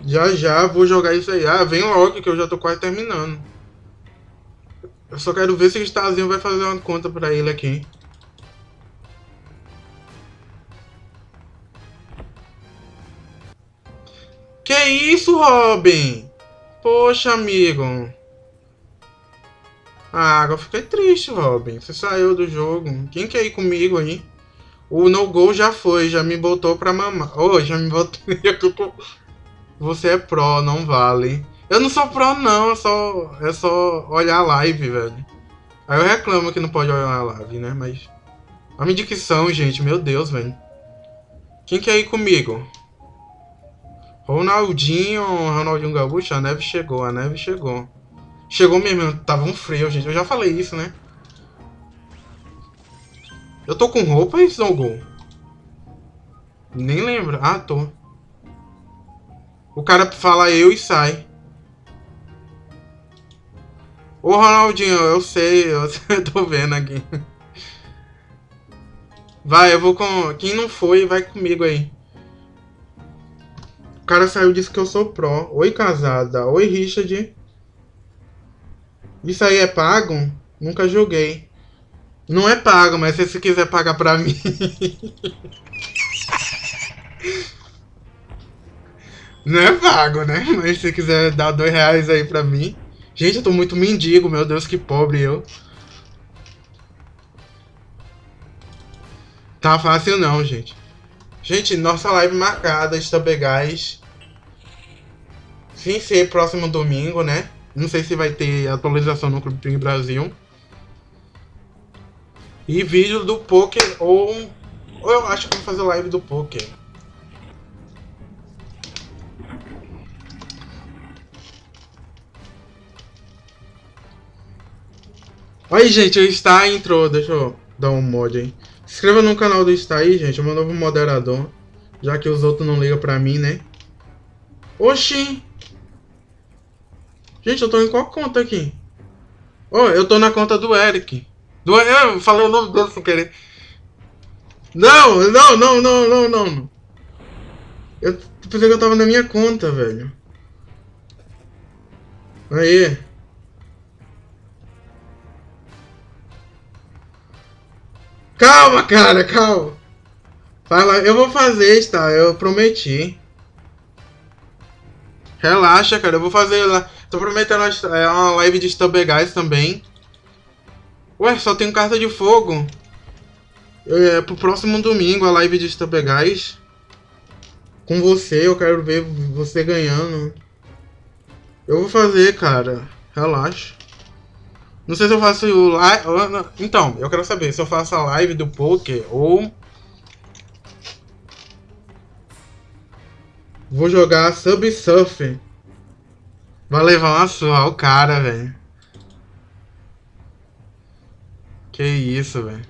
Já já vou jogar isso aí. Ah, vem logo que eu já tô quase terminando. Eu só quero ver se o Stazinho vai fazer uma conta pra ele aqui. Que isso, Robin? Poxa, amigo. Ah, agora fiquei triste, Robin. Você saiu do jogo. Quem quer ir comigo aí? O no gol já foi, já me botou pra mamar. Oh, já me botou. Você é pro, não vale. Eu não sou pro, não. É só, é só olhar a live, velho. Aí eu reclamo que não pode olhar a live, né? Mas. A minha gente. Meu Deus, velho. Quem quer ir comigo? Ronaldinho, Ronaldinho Gaúcho, a neve chegou, a neve chegou. Chegou mesmo, tava um frio, gente. Eu já falei isso, né? Eu tô com roupa, Snowgol? Nem lembro. Ah, tô. O cara fala eu e sai. Ô Ronaldinho, eu sei, eu tô vendo aqui. Vai, eu vou com. Quem não foi, vai comigo aí. Cara saiu e disse que eu sou pró. Oi, casada. Oi, Richard. Isso aí é pago? Nunca joguei. Não é pago, mas se você quiser pagar pra mim. Não é pago, né? Mas se você quiser dar dois reais aí pra mim. Gente, eu tô muito mendigo, meu Deus, que pobre eu. Tá fácil não, gente. Gente, nossa live marcada, Estabegás. Sem ser próximo domingo, né? Não sei se vai ter atualização no Clube Ping Brasil. E vídeo do Poker ou... Ou eu acho que vou fazer live do Poker. Aí, gente, o Star entrou. Deixa eu dar um mod aí. Se inscreva no canal do Star aí, gente. É meu novo moderador. Já que os outros não ligam pra mim, né? Oxi! Gente, eu tô em qual conta aqui? Oh, eu tô na conta do Eric. Do... Eu falei o nome dele sem querer. Não, não, não, não, não, não. Eu pensei que eu tava na minha conta, velho. Aí. Calma, cara, calma. Fala, eu vou fazer, tá? Eu prometi. Relaxa, cara, eu vou fazer lá. Tô prometendo é, uma live de Stubbegás também. Ué, só tem carta de fogo. É, pro próximo domingo a live de Stubbegás. Com você, eu quero ver você ganhando. Eu vou fazer, cara. Relaxa. Não sei se eu faço live. Então, eu quero saber se eu faço a live do poker ou. Vou jogar Subsurf. Vai levar uma sua, o cara, velho. Que isso, velho.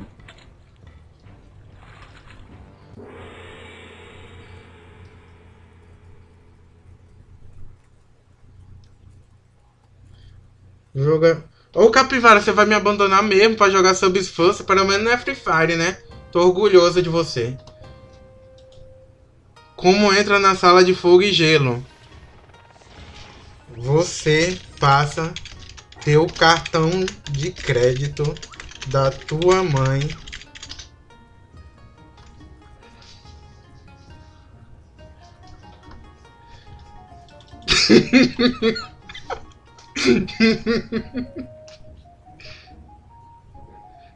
Joga. Ô Capivara, você vai me abandonar mesmo pra jogar Subsforce? Pelo menos não é Free Fire, né? Tô orgulhoso de você. Como entra na sala de fogo e gelo? Você passa teu cartão de crédito da tua mãe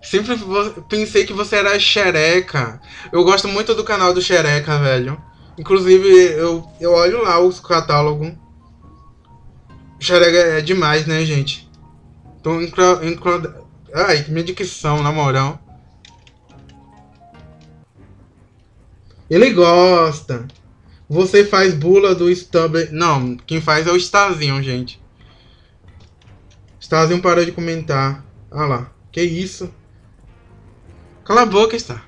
Sempre pensei que você era xereca. Eu gosto muito do canal do xereca, velho. Inclusive, eu, eu olho lá os catálogos. Xereca é demais, né, gente? Tô incro, incro... Ai, que dicção, na moral. Ele gosta. Você faz bula do Stubber. Não, quem faz é o Stazinho, gente. Stazinho parou de comentar. Ah lá. Que isso? Cala a boca, está.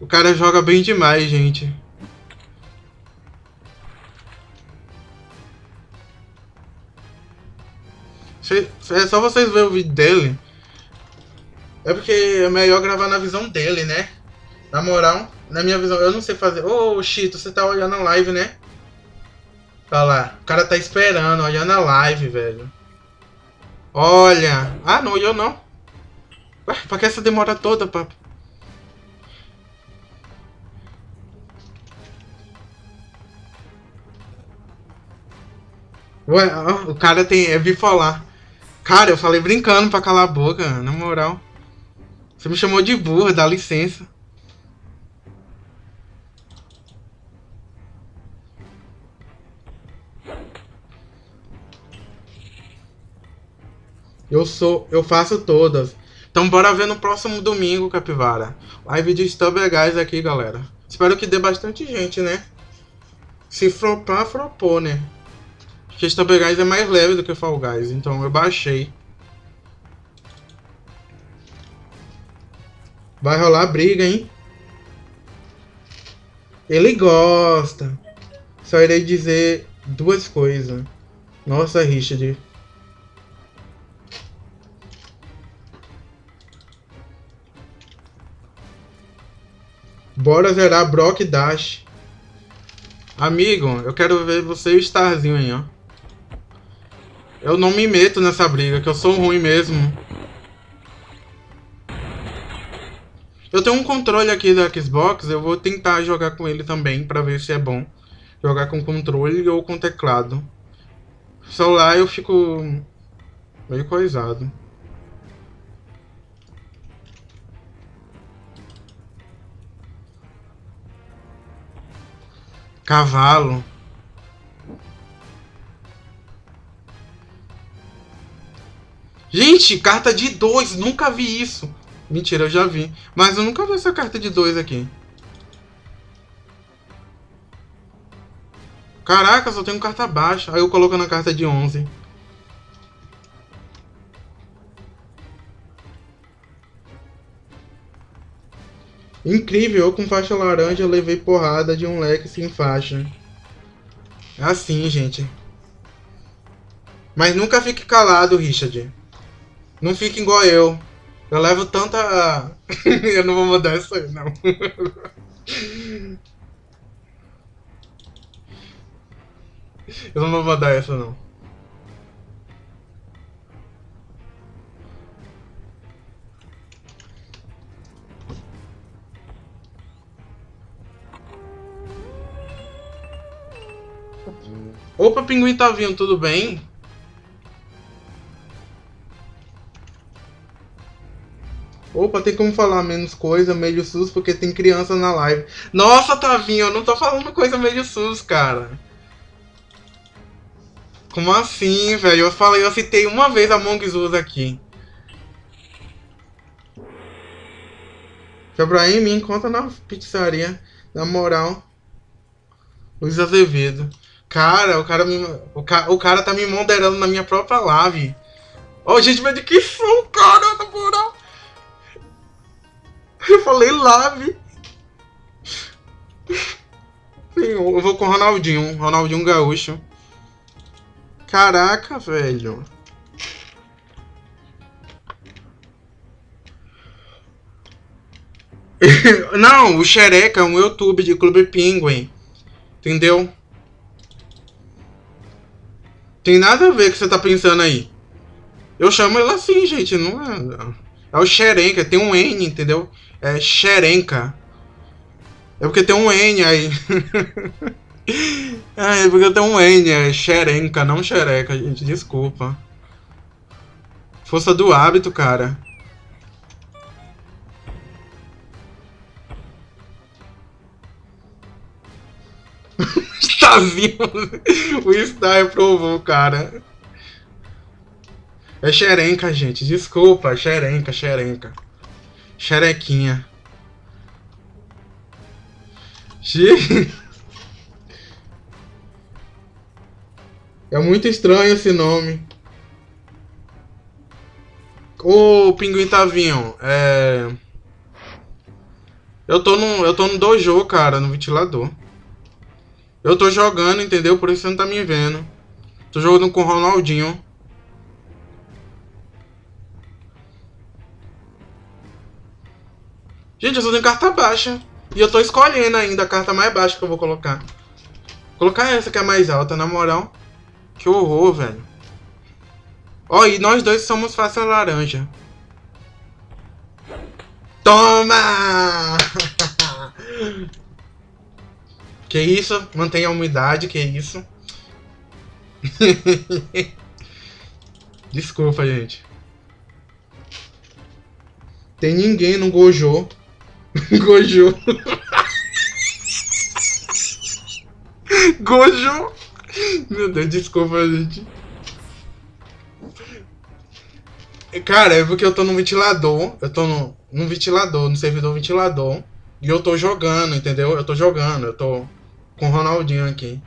O cara joga bem demais, gente. É só vocês verem o vídeo dele. É porque é melhor gravar na visão dele, né? Na moral, na minha visão, eu não sei fazer. Ô, oh, Chito, você tá olhando a live, né? Olha lá, o cara tá esperando, olhando a live, velho. Olha. Ah, não olhou não. Ué, pra que essa demora toda, papo? Ué, o cara tem. É bipolar. Cara, eu falei brincando pra calar a boca, na moral. Você me chamou de burro, dá licença. Eu sou, eu faço todas. Então bora ver no próximo domingo, Capivara. Live de Stubber Guys aqui, galera. Espero que dê bastante gente, né? Se flopar, flopou, né? Porque Stubber Guys é mais leve do que Fall Guys, então eu baixei. Vai rolar briga, hein? Ele gosta. Só irei dizer duas coisas. Nossa, Richard. Bora zerar Brock Dash. Amigo, eu quero ver você e o Starzinho aí, ó. Eu não me meto nessa briga, que eu sou ruim mesmo. Eu tenho um controle aqui da Xbox, eu vou tentar jogar com ele também, pra ver se é bom. Jogar com controle ou com teclado. Celular eu fico meio coisado. Cavalo. Gente, carta de dois, nunca vi isso. Mentira, eu já vi. Mas eu nunca vi essa carta de dois aqui. Caraca, só tenho carta baixa. Aí eu coloco na carta de 11. Incrível, eu com faixa laranja levei porrada de um leque sem faixa. É assim, gente. Mas nunca fique calado, Richard. Não fique igual eu. Eu levo tanta... eu não vou mudar isso aí, não. eu não vou mudar essa, não. Opa, pinguim tá vindo, tudo bem? Opa, tem como falar menos coisa, meio sus, porque tem criança na live. Nossa, Tavinho, eu não tô falando coisa meio sus, cara. Como assim, velho? Eu falei, eu citei uma vez a Us aqui. Febraim me encontra na pizzaria. Na moral. Luiz Azevedo. Cara, o cara me. O, ca, o cara tá me moderando na minha própria live. Ó, oh, gente, mas de que som, cara, na moral. Eu falei. Sim, eu vou com o Ronaldinho. Ronaldinho Gaúcho. Caraca, velho. Não, o Xereca é um YouTube de Clube Penguin. Entendeu? Tem nada a ver com o que você tá pensando aí. Eu chamo ele assim, gente. Não é. É o Xerenca, tem um N, entendeu? É Xerenca. É porque tem um N aí. é, é porque tem um N, é Xerenca, não xereca, gente. Desculpa. Força do hábito, cara. Estazinho. o Star provou, cara. É xerenca, gente. Desculpa, xerenca, xerenca. Xerequinha. É muito estranho esse nome. Ô, Pinguim Tavinho, é... Eu tô no, eu tô no dojo, cara, no ventilador. Eu tô jogando, entendeu? Por isso você não tá me vendo. Tô jogando com o Ronaldinho. Gente, eu só tenho carta baixa. E eu tô escolhendo ainda a carta mais baixa que eu vou colocar. Vou colocar essa que é mais alta, na moral. Que horror, velho. Ó, oh, e nós dois somos faixa laranja. Toma! que isso? Mantenha a umidade, que isso? Desculpa, gente. Tem ninguém no Gojo. Gojo. Gojo. Meu Deus, desculpa, gente. Cara, é porque eu tô no ventilador. Eu tô no, no ventilador, no servidor ventilador. E eu tô jogando, entendeu? Eu tô jogando, eu tô com o Ronaldinho aqui.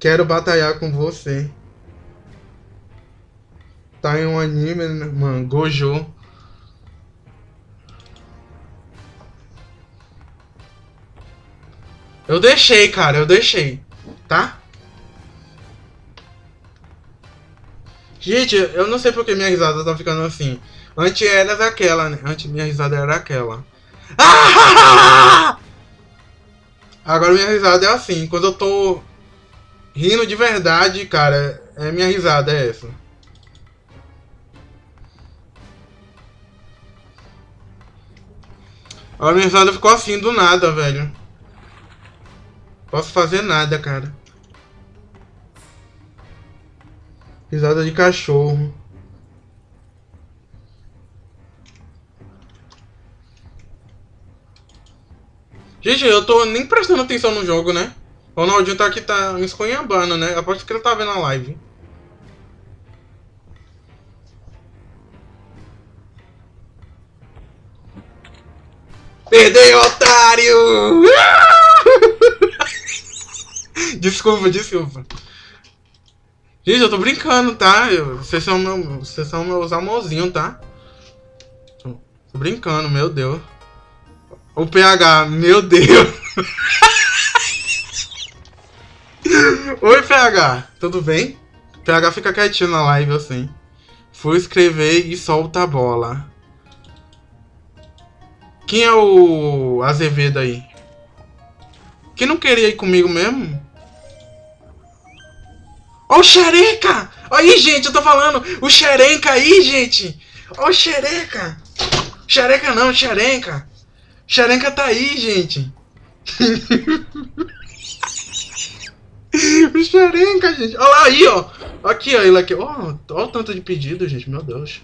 Quero batalhar com você. Tá em um anime, mano, Gojo. Eu deixei, cara, eu deixei. Tá? Gente, eu não sei porque minha risada tá ficando assim. Antes era daquela, né? Antes minha risada era aquela. Ah! Agora minha risada é assim. Quando eu tô rindo de verdade, cara, é minha risada é essa. A minha risada ficou assim do nada, velho. Posso fazer nada, cara. Risada de cachorro. Gente, eu tô nem prestando atenção no jogo, né? O Ronaldinho tá aqui, tá me esconhambando, né? Aposto que ele tá vendo a live. Perdei, otário! desculpa, desculpa. Gente, eu tô brincando, tá? Eu, vocês, são meu, vocês são meus amorzinhos, tá? Tô, brincando, meu Deus. O PH, meu Deus. Oi, PH, tudo bem? PH fica quietinho na live assim. Fui escrever e solta a bola. Quem é o Azevedo aí? Que não queria ir comigo mesmo? Ó o xereca! Aí, gente, eu tô falando. O xerenca aí, gente. Ó o xereca. Xereca não, xerenca. Xerenca tá aí, gente. o xerenca, gente. Olha lá aí, ó. Aqui, ó. Ele aqui. Ó, ó o tanto de pedido, gente. Meu Deus.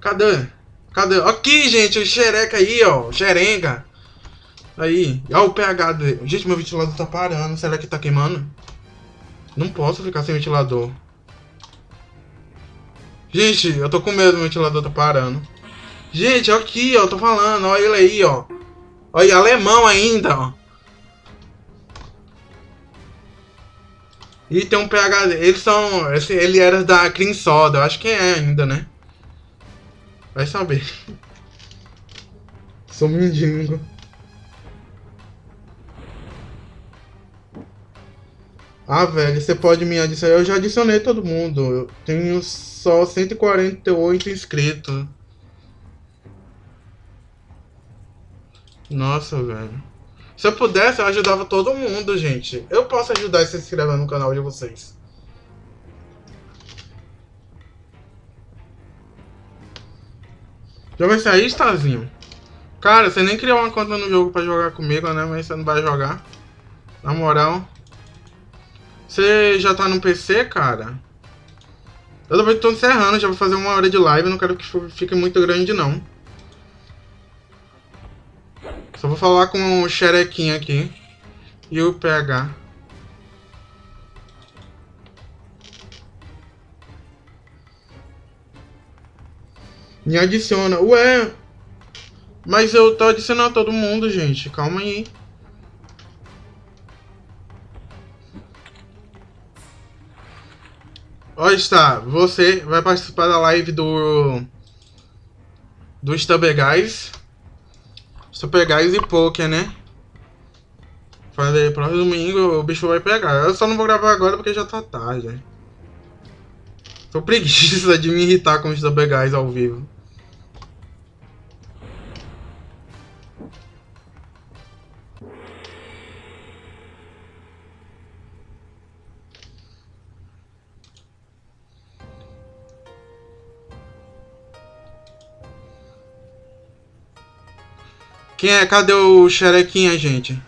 Cadê? Cadê? Aqui, gente. O xereca aí, ó. Xerenca. Aí. Ó o pH dele. Gente, meu ventilador tá parando. Será que tá queimando? Não posso ficar sem ventilador. Gente, eu tô com medo do ventilador tá parando. Gente, aqui, ó, tô falando, olha ele aí, ó. Olha, alemão ainda, ó. E tem um PH. Eles são. Esse, ele era da Clean Soda, eu acho que é ainda, né? Vai saber. Sou mendigo. Ah, velho, você pode me adicionar. Eu já adicionei todo mundo. Eu tenho só 148 inscritos. Nossa, velho. Se eu pudesse, eu ajudava todo mundo, gente. Eu posso ajudar se inscrever no canal de vocês. Já vai sair, Stazinho? Cara, você nem criou uma conta no jogo pra jogar comigo, né? Mas você não vai jogar. Na moral. Você já tá no PC, cara? Eu também tô encerrando, já vou fazer uma hora de live, não quero que fique muito grande, não. Só vou falar com o Xerequinho aqui. E o PH. Me adiciona. Ué, mas eu tô adicionando todo mundo, gente. Calma aí. Olha, está, você vai participar da live do do Stubber Guys. Stubber Guys e Poker, né? Falei, próximo domingo o bicho vai pegar. Eu só não vou gravar agora porque já tá tarde. Tô preguiça de me irritar com os Stubber Guys ao vivo. Quem é? Cadê o xerequinha, gente?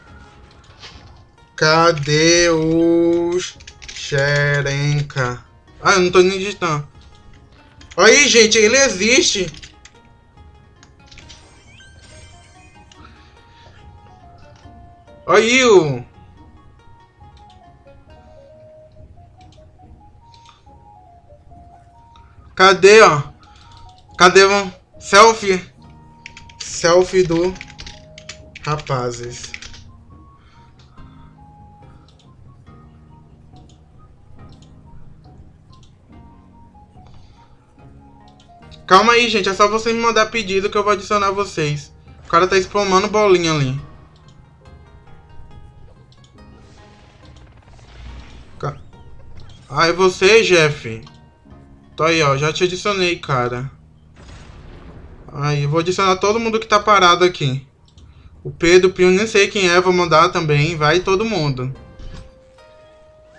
Cadê o xerenca? Ah, eu não tô nem digitando. Aí, gente, ele existe. Aí, o... Cadê, ó? Cadê o selfie? Selfie do Rapazes. Calma aí, gente. É só você me mandar pedido que eu vou adicionar vocês. O cara tá espalmando bolinha ali. Aí ah, é você, Jeff. Tô aí, ó. Já te adicionei, cara. Aí, vou adicionar todo mundo que tá parado aqui. O Pedro, o Pio, nem sei quem é, vou mandar também. Vai todo mundo.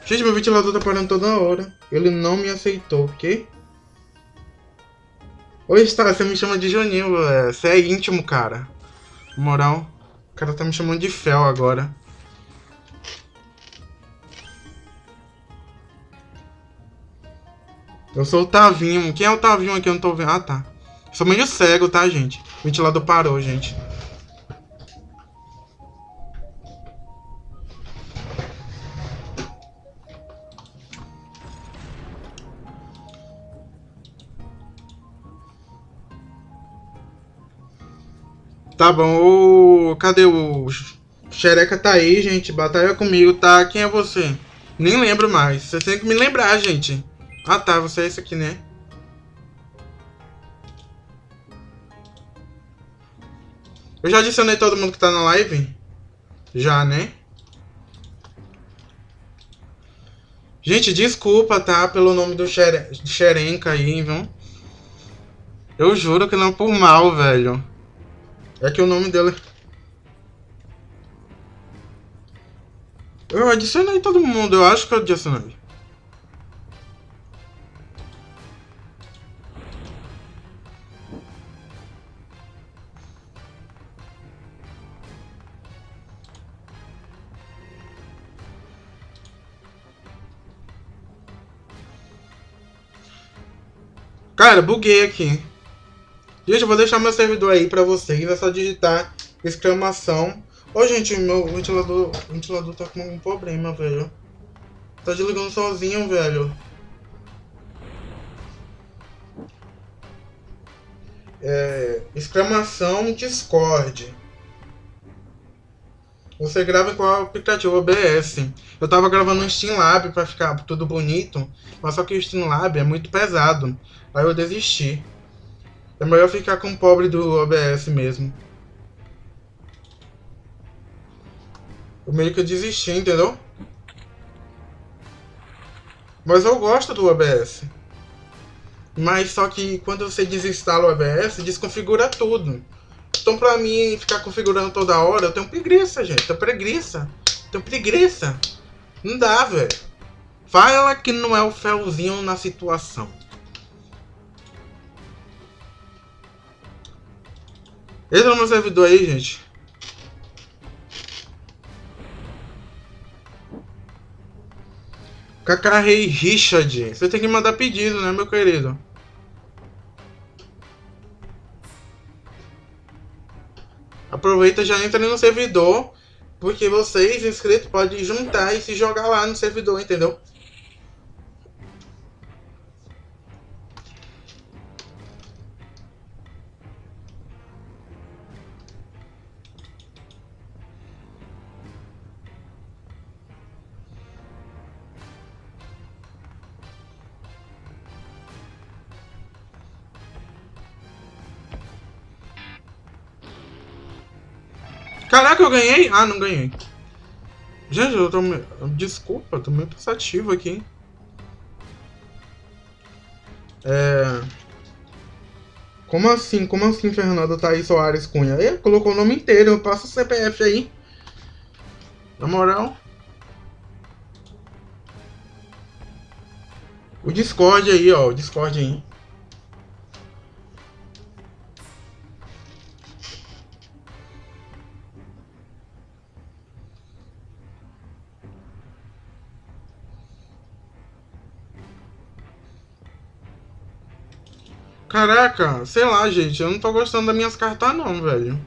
Gente, meu ventilador tá parando toda hora. Ele não me aceitou, ok? Oi, Star, você me chama de Juninho. É, você é íntimo, cara. Moral. O cara tá me chamando de Fel agora. Eu sou o Tavinho. Quem é o Tavinho aqui? Eu não tô vendo. Ah, tá. sou meio cego, tá, gente? O ventilador parou, gente. Tá bom, o... cadê o Xereca tá aí, gente. Batalha comigo, tá? Quem é você? Nem lembro mais. Você tem que me lembrar, gente. Ah, tá. Você é esse aqui, né? Eu já adicionei todo mundo que tá na live? Já, né? Gente, desculpa, tá? Pelo nome do Xerenca aí, viu? Eu juro que não é por mal, velho. É que o nome dela... Eu adicionei todo mundo, eu acho que eu adicionei. Cara, buguei aqui. Gente, eu vou deixar meu servidor aí pra vocês. É só digitar exclamação. Ô, gente, meu ventilador, ventilador tá com um problema, velho. Tá desligando sozinho, velho. É, exclamação Discord. Você grava com o aplicativo OBS. Eu tava gravando um Streamlab pra ficar tudo bonito, mas só que o Streamlab é muito pesado. Aí eu desisti. É melhor ficar com o pobre do OBS mesmo. Eu meio que desisti, entendeu? Mas eu gosto do OBS. Mas só que quando você desinstala o OBS, desconfigura tudo. Então pra mim ficar configurando toda hora, eu tenho preguiça, gente. Eu tenho preguiça. Tenho preguiça. Não dá, velho. Fala que não é o felzinho na situação. Entra no servidor aí, gente. Cacarrei Richard. Você tem que mandar pedido, né, meu querido? Aproveita já entra no servidor, porque vocês, inscritos, podem juntar e se jogar lá no servidor, entendeu? Caraca, eu ganhei? Ah, não ganhei. Gente, eu tô... Desculpa, tô meio pensativo aqui. É... Como assim? Como assim, Fernando Thaís Soares Cunha? Ele colocou o nome inteiro, eu passo o CPF aí. Na moral. O Discord aí, ó. O Discord aí. Caraca, sei lá, gente. Eu não tô gostando das minhas cartas não, velho.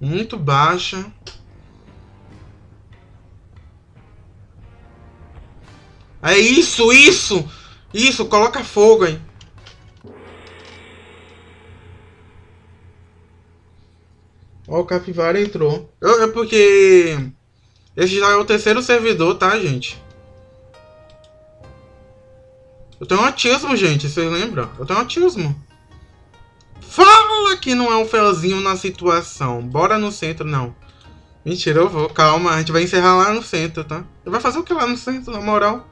Muito baixa. É isso, isso! Isso, coloca fogo aí. Ó, o Capivara entrou. Eu, é porque... Esse já é o terceiro servidor, tá, gente? Eu tenho autismo, gente, vocês lembram? Eu tenho autismo. Fala que não é um felzinho na situação. Bora no centro, não. Mentira, eu vou. Calma, a gente vai encerrar lá no centro, tá? Vai fazer o que lá no centro, na moral?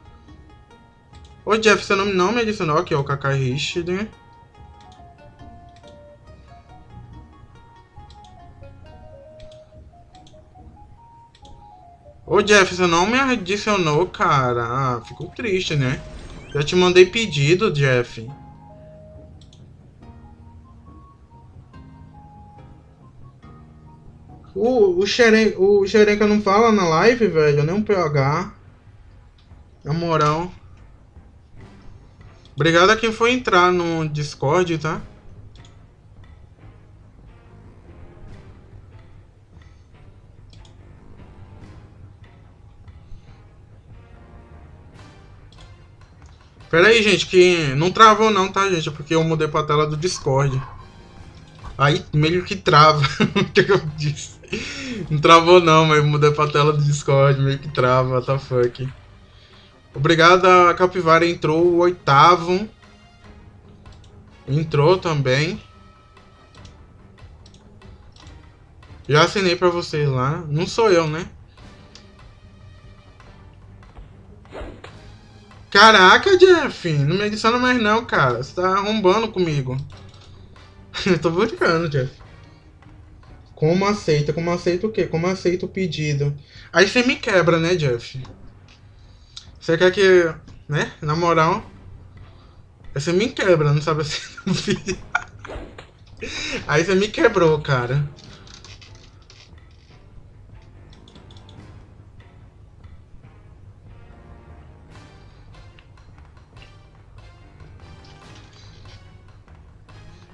Ô Jeff, seu nome não me adicionou aqui, é o Kakai Richard. Ô Jeff, você não me adicionou, cara. Ah, fico triste, né? Já te mandei pedido, Jeff. O, o, xere, o Xerenca não fala na live, velho. Nem um PH. Na moral. Obrigado a quem foi entrar no Discord, tá? Pera aí, gente, que não travou não, tá, gente? É porque eu mudei pra tela do Discord. Aí meio que trava. o que eu disse? Não travou não, mas mudei pra tela do Discord, meio que trava, what the fuck. Obrigado a Capivara entrou o oitavo. Entrou também. Já assinei pra vocês lá. Não sou eu, né? Caraca, Jeff, não me adiciona mais não, cara. Você tá arrombando comigo. Eu tô brincando, Jeff. Como aceita? Como aceita o quê? Como aceita o pedido? Aí você me quebra, né, Jeff? Você quer que, né, na moral, você me quebra, não sabe assim. Aí você me quebrou, cara.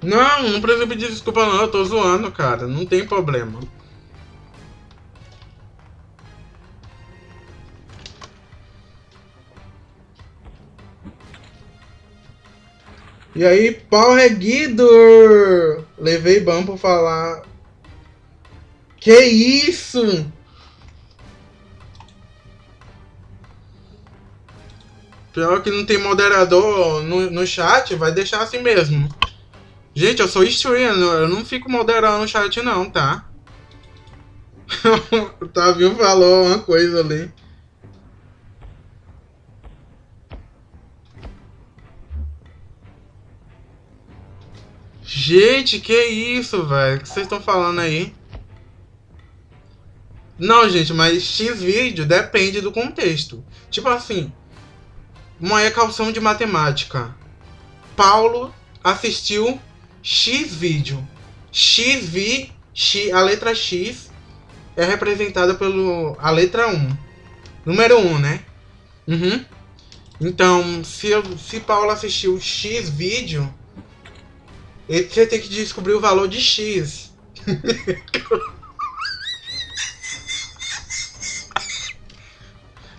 Não, não precisa pedir desculpa não, eu tô zoando, cara. Não tem problema. E aí, pau reguido! Levei ban pra falar. Que isso? Pior que não tem moderador no, no chat, vai deixar assim mesmo. Gente, eu sou streamer, eu não fico moderando o chat não, tá? o Tavinho falou uma coisa ali. Gente, que isso, velho? O que vocês estão falando aí? Não, gente, mas X vídeo depende do contexto. Tipo assim, uma equação de matemática. Paulo assistiu X vídeo. X vi, X, a letra X é representada pelo a letra 1. Número 1, né? Uhum. Então, se, se Paulo assistiu X vídeo, você tem que descobrir o valor de X.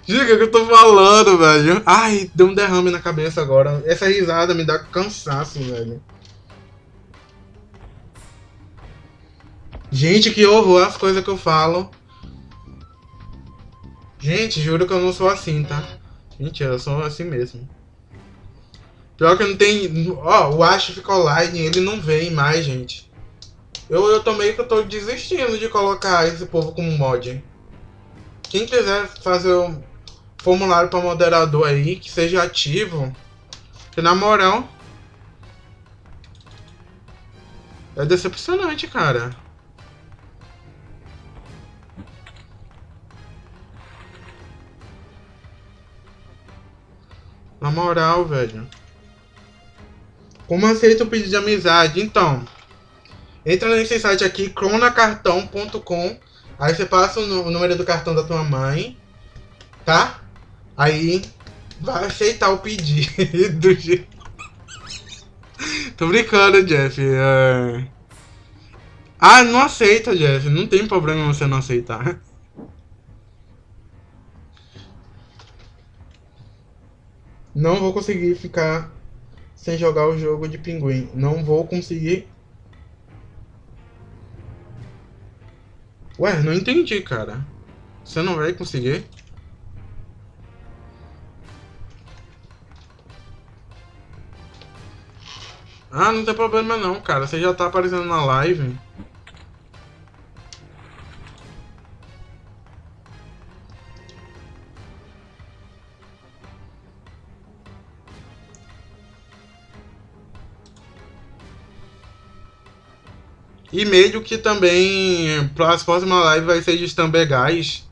Diga que eu tô falando, velho. Ai, deu um derrame na cabeça agora. Essa risada me dá cansaço, velho. Gente, que horror as coisas que eu falo. Gente, juro que eu não sou assim, tá? Mentira, eu sou assim mesmo. Pior que não tem... Ó, o Ash ficou online, ele não vem mais, gente. Eu, eu tô meio que eu tô desistindo de colocar esse povo como mod. Quem quiser fazer um formulário para moderador aí, que seja ativo. Que na moral... É decepcionante, cara. Na moral, velho. Como aceita o pedido de amizade? Então, entra nesse site aqui, cronacartão.com. Aí você passa o número do cartão da tua mãe, tá? Aí vai aceitar o pedido. Tô brincando, Jeff. É... Ah, não aceita, Jeff. Não tem problema você não aceitar. Não vou conseguir ficar sem jogar o jogo de pinguim. Não vou conseguir. Ué, não entendi, cara. Você não vai conseguir? Ah, não tem problema não, cara. Você já tá aparecendo na live. E meio que também para as próximas lives vai ser de Stambegás.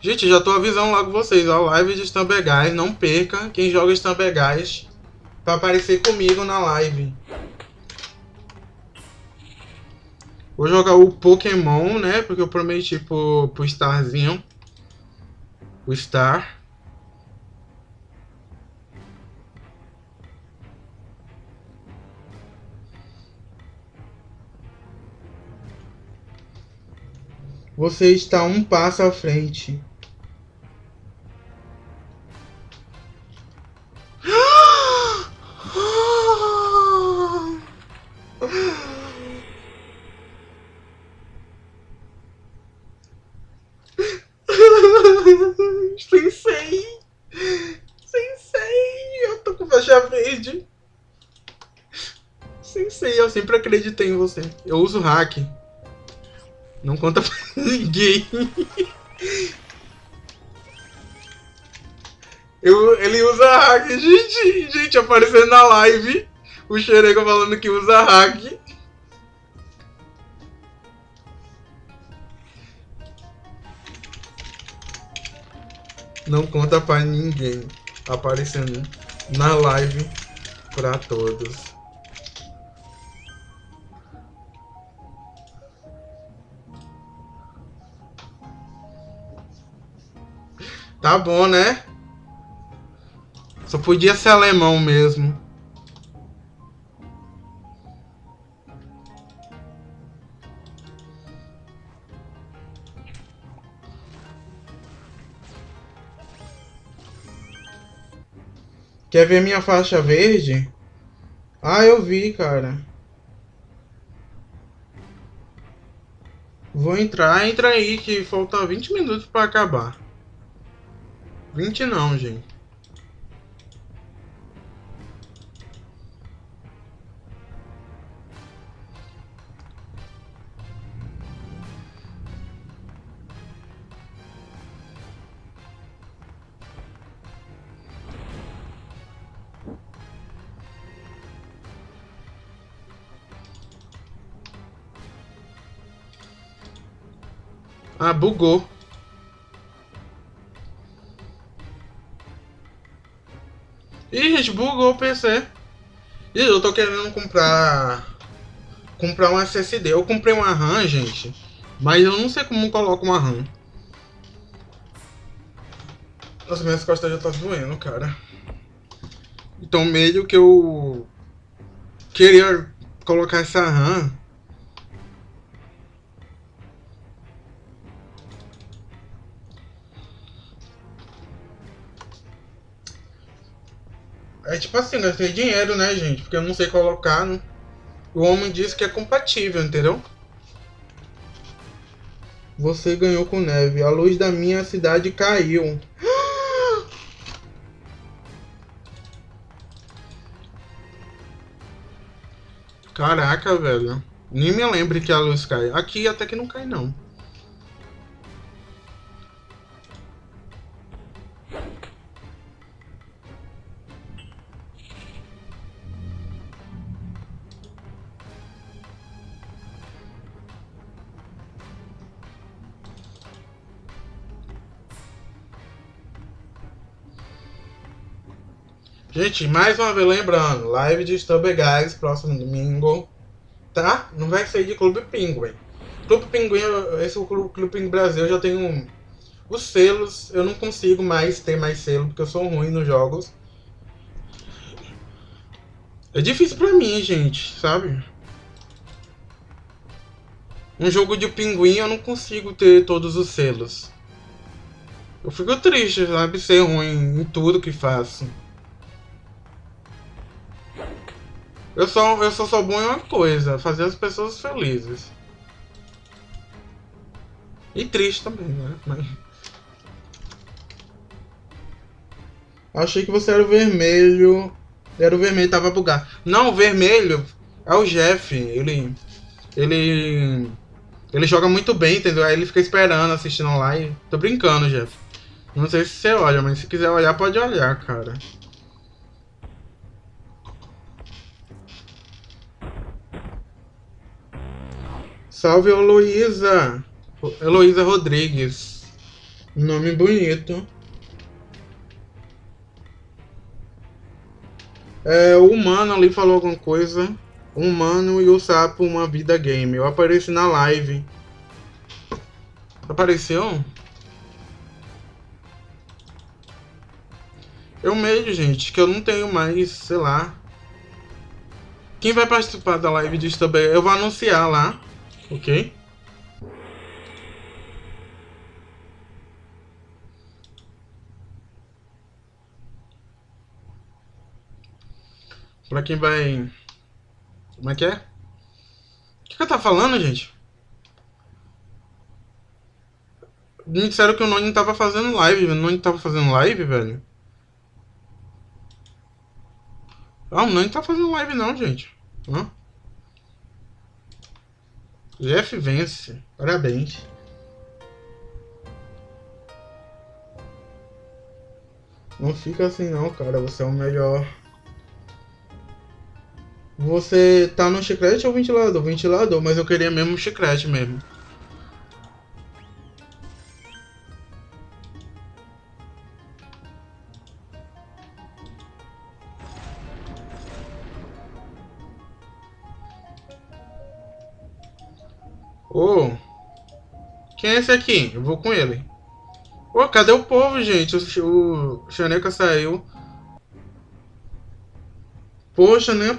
Gente, já tô avisando logo vocês, ó, live de Stambegás, não perca quem joga Stambegás para aparecer comigo na live. Vou jogar o Pokémon, né? Porque eu prometi pro, pro Starzinho. O Star. Você está um passo à frente. Sensei! Sensei! Eu tô com faixa verde. Sensei, eu sempre acreditei em você. Eu uso hack. Não conta pra ninguém. Eu, ele usa hack. Gente, gente, aparecendo na live. O Xerega falando que usa hack. Não conta pra ninguém. Aparecendo na live pra todos. Tá bom, né? Só podia ser alemão mesmo. Quer ver minha faixa verde? Ah, eu vi, cara. Vou entrar, entra aí que falta 20 minutos para acabar. 20 não, gente. Ah, bugou. Bugou o PC. E eu tô querendo comprar... Comprar um SSD. Eu comprei uma RAM, gente. Mas eu não sei como coloco uma RAM. Nossa, minhas costas já tá doendo, cara. Então meio que eu... Queria colocar essa RAM tipo assim, gastei dinheiro, né, gente? Porque eu não sei colocar. No... O homem disse que é compatível, entendeu? Você ganhou com neve. A luz da minha cidade caiu. Caraca, velho. Nem me lembre que a luz cai. Aqui até que não cai, não. Gente, mais uma vez lembrando, live de Stubber Guys, próximo domingo, tá? Não vai ser de Clube Pinguim. Clube Pinguim, esse é o Clube, Clube Pinguim Brasil, eu já tenho os selos, eu não consigo mais ter mais selo, porque eu sou ruim nos jogos. É difícil pra mim, gente, sabe? Um jogo de pinguim eu não consigo ter todos os selos. Eu fico triste, sabe? Ser ruim em tudo que faço. Eu só, eu só sou bom em uma coisa, fazer as pessoas felizes. E triste também, né? Mas... Achei que você era o vermelho. Era o vermelho, tava bugado. Não, o vermelho é o Jeff. Ele. Ele. Ele joga muito bem, entendeu? Aí ele fica esperando, assistindo live. Tô brincando, Jeff. Não sei se você olha, mas se quiser olhar, pode olhar, cara. Salve, Heloísa! Heloísa Rodrigues. Nome bonito. É, o humano ali falou alguma coisa. O humano e o sapo, uma vida game. Eu apareci na live. Apareceu? Eu meio, gente, que eu não tenho mais, sei lá. Quem vai participar da live disso também? Eu vou anunciar lá, ok? Pra quem vai... Como é que é? O que, que eu tá falando, gente? Me disseram que o Noni tava fazendo live, o Noni tava fazendo live, velho. Ah, o Nani tá fazendo live não, gente. Hã? Jeff vence. Parabéns. Não fica assim não, cara. Você é o melhor. Você tá no chiclete ou ventilador? Ventilador, mas eu queria mesmo chiclete mesmo. Ô, oh, quem é esse aqui? Eu vou com ele. Ô, oh, cadê o povo, gente? O, o Chaneca saiu. Poxa, nem a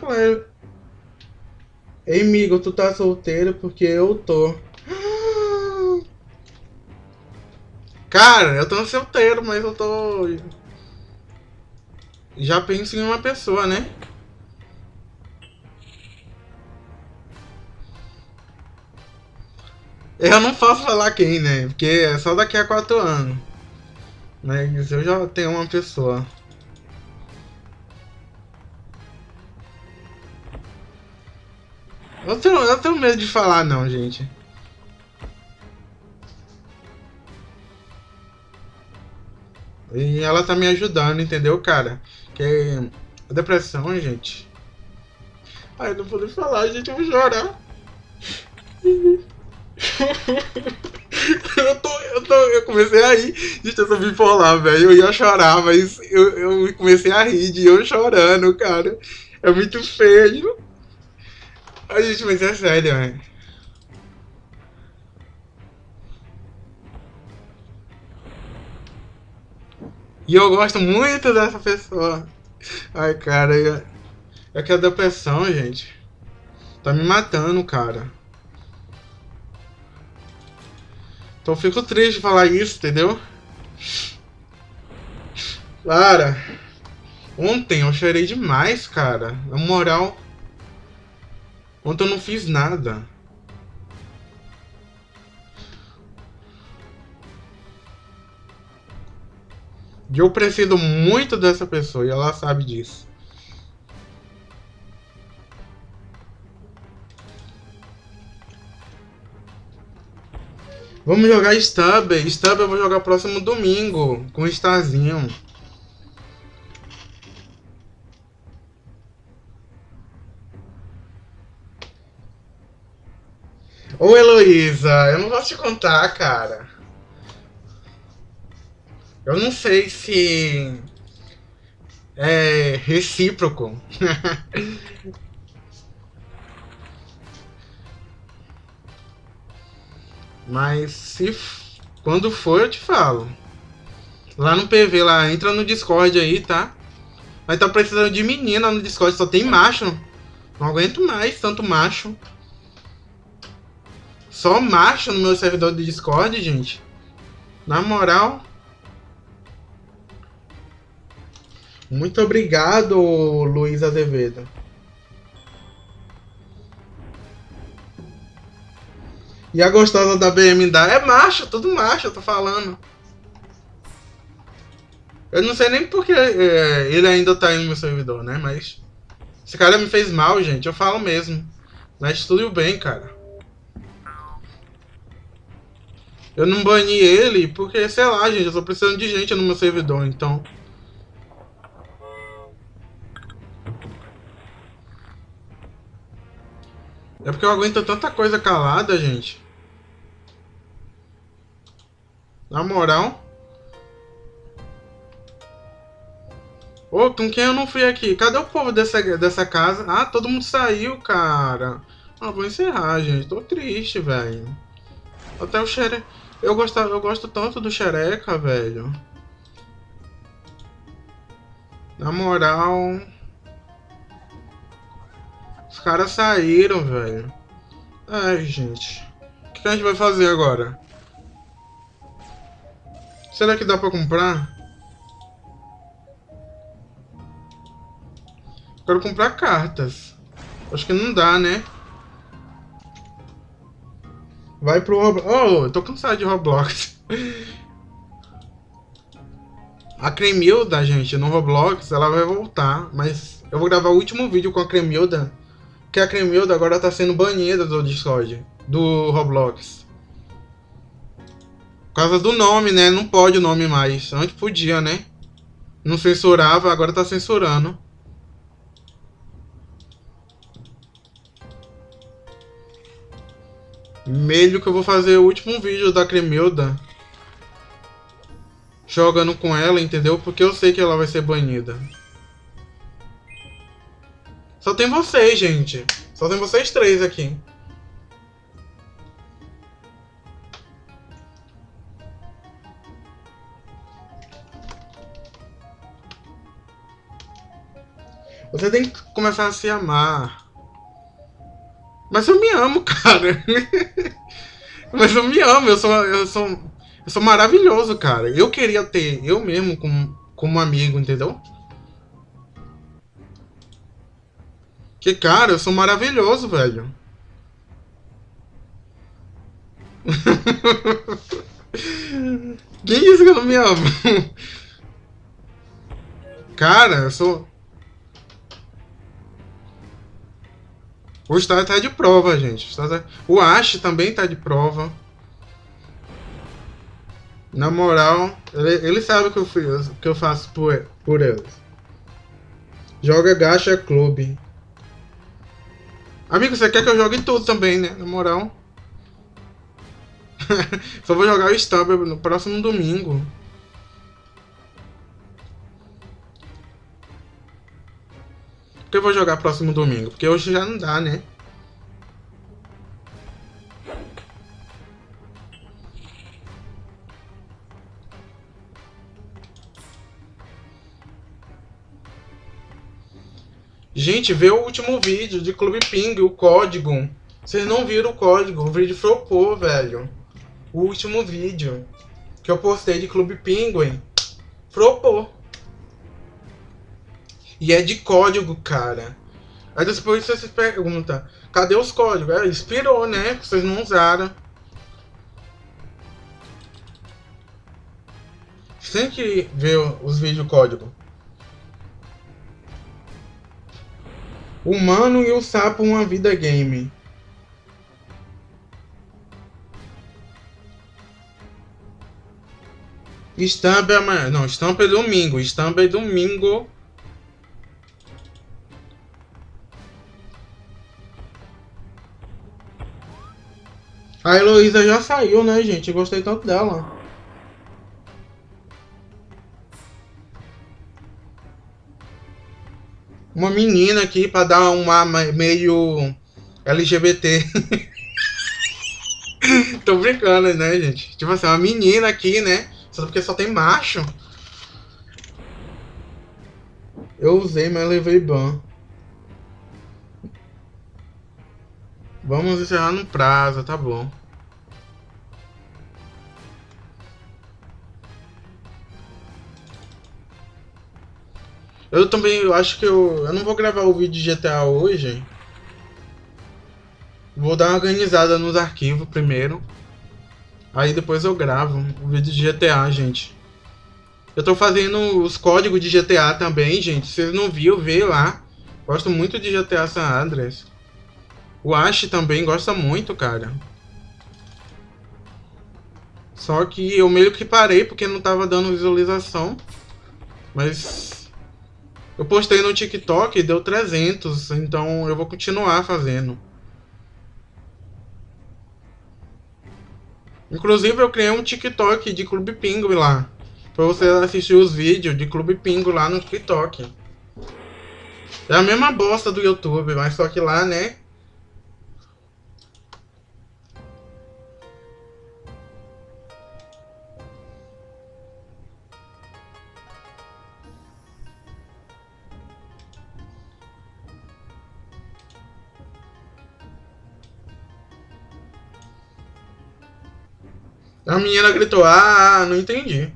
Ei, amigo, tu tá solteiro porque eu tô. Cara, eu tô solteiro, mas eu tô... Já penso em uma pessoa, né? Eu não posso falar quem, né? Porque é só daqui a quatro anos. Mas eu já tenho uma pessoa. Eu tenho, eu tenho medo de falar não, gente. E ela tá me ajudando, entendeu, cara? Que a depressão, gente. Ai, não vou falar, gente, eu vou chorar. eu, tô, eu, tô, eu comecei a rir de ter subido por lá, velho. Eu ia chorar, mas eu, eu comecei a rir de eu chorando, cara. É muito feio. A gente, mas é sério, velho. E eu gosto muito dessa pessoa. Ai, cara, é, é que a depressão, gente, tá me matando, cara. Então fico triste de falar isso, entendeu? Cara, ontem eu chorei demais, cara. Na moral, ontem eu não fiz nada. E eu preciso muito dessa pessoa e ela sabe disso. Vamos jogar Stub. Stub eu vou jogar próximo domingo com o Starzinho. Ô Heloísa, eu não vou te contar, cara. Eu não sei se é recíproco. Mas se quando for eu te falo. Lá no PV, lá, entra no Discord aí, tá? Mas tá precisando de menina no Discord, só tem macho. Não aguento mais tanto macho. Só macho no meu servidor de Discord, gente. Na moral. Muito obrigado, Luiz Azevedo. E a gostosa da BMW é macho, tudo macho, eu tô falando. Eu não sei nem porque é, ele ainda tá no meu servidor, né? Mas. Esse cara me fez mal, gente. Eu falo mesmo. Mas tudo bem, cara. Eu não bani ele porque, sei lá, gente, eu tô precisando de gente no meu servidor, então. É porque eu aguento tanta coisa calada, gente. Na moral. Ô, com quem eu não fui aqui? Cadê o povo dessa, dessa casa? Ah, todo mundo saiu, cara. Ah, vou encerrar, gente. Tô triste, velho. Até o xereca... Eu gosto, eu gosto tanto do xereca, velho. Na moral... Os caras saíram, velho. Ai, gente. O que a gente vai fazer agora? Será que dá pra comprar? Quero comprar cartas. Acho que não dá, né? Vai pro Roblox. Oh, eu tô cansado de Roblox. A Cremilda, gente, no Roblox, ela vai voltar. Mas eu vou gravar o último vídeo com a Cremilda que a Cremilda agora tá sendo banida do Discord, do Roblox. Por causa do nome, né? Não pode o nome mais. Antes podia, né? Não censurava, agora tá censurando. Meio que eu vou fazer o último vídeo da Cremilda. Jogando com ela, entendeu? Porque eu sei que ela vai ser banida. Só tem vocês, gente. Só tem vocês três aqui. Você tem que começar a se amar. Mas eu me amo, cara. Mas eu me amo, eu sou, eu sou, eu sou maravilhoso, cara. Eu queria ter eu mesmo como, como amigo, entendeu? Que cara, eu sou maravilhoso, velho. Quem disse que eu não me amo? Cara, eu sou. O Star tá de prova, gente. O Ash também tá de prova. Na moral, ele, ele sabe o que eu, que eu faço por, por eles. Joga Gacha Clube. Amigo, você quer que eu jogue tudo também, né? Na moral. Só vou jogar o Stumble no próximo domingo. Que eu vou jogar próximo domingo? Porque hoje já não dá, né? Gente, vê o último vídeo de Clube Ping, o código. Vocês não viram o código, o vídeo flopou, velho. O último vídeo que eu postei de Clube Penguin flopou. E é de código, cara. Aí depois você se pergunta, cadê os códigos? É, expirou, né? Vocês não usaram. Tem que ver os vídeos código. Humano e o Sapo Uma Vida Game. Estampa é amanhã. Não, estampa é domingo. Estampa é domingo. A Heloísa já saiu, né, gente? gostei tanto dela. uma menina aqui para dar uma meio LGBT. Tô brincando, né, gente? Tipo assim, uma menina aqui, né? Só porque só tem macho. Eu usei, mas levei ban. Vamos encerrar no prazo, tá bom. Eu também eu acho que eu, eu não vou gravar o vídeo de GTA hoje. Vou dar uma organizada nos arquivos primeiro. Aí depois eu gravo o vídeo de GTA, gente. Eu tô fazendo os códigos de GTA também, gente. Se vocês não viram, vê lá. Gosto muito de GTA San Andreas. O Ash também gosta muito, cara. Só que eu meio que parei porque não tava dando visualização. Mas eu postei no TikTok e deu 300, então eu vou continuar fazendo. Inclusive eu criei um TikTok de Clube Pingo lá. Pra você assistir os vídeos de Clube Pingo lá no TikTok. É a mesma bosta do YouTube, mas só que lá, né? A menina gritou, ah, não entendi.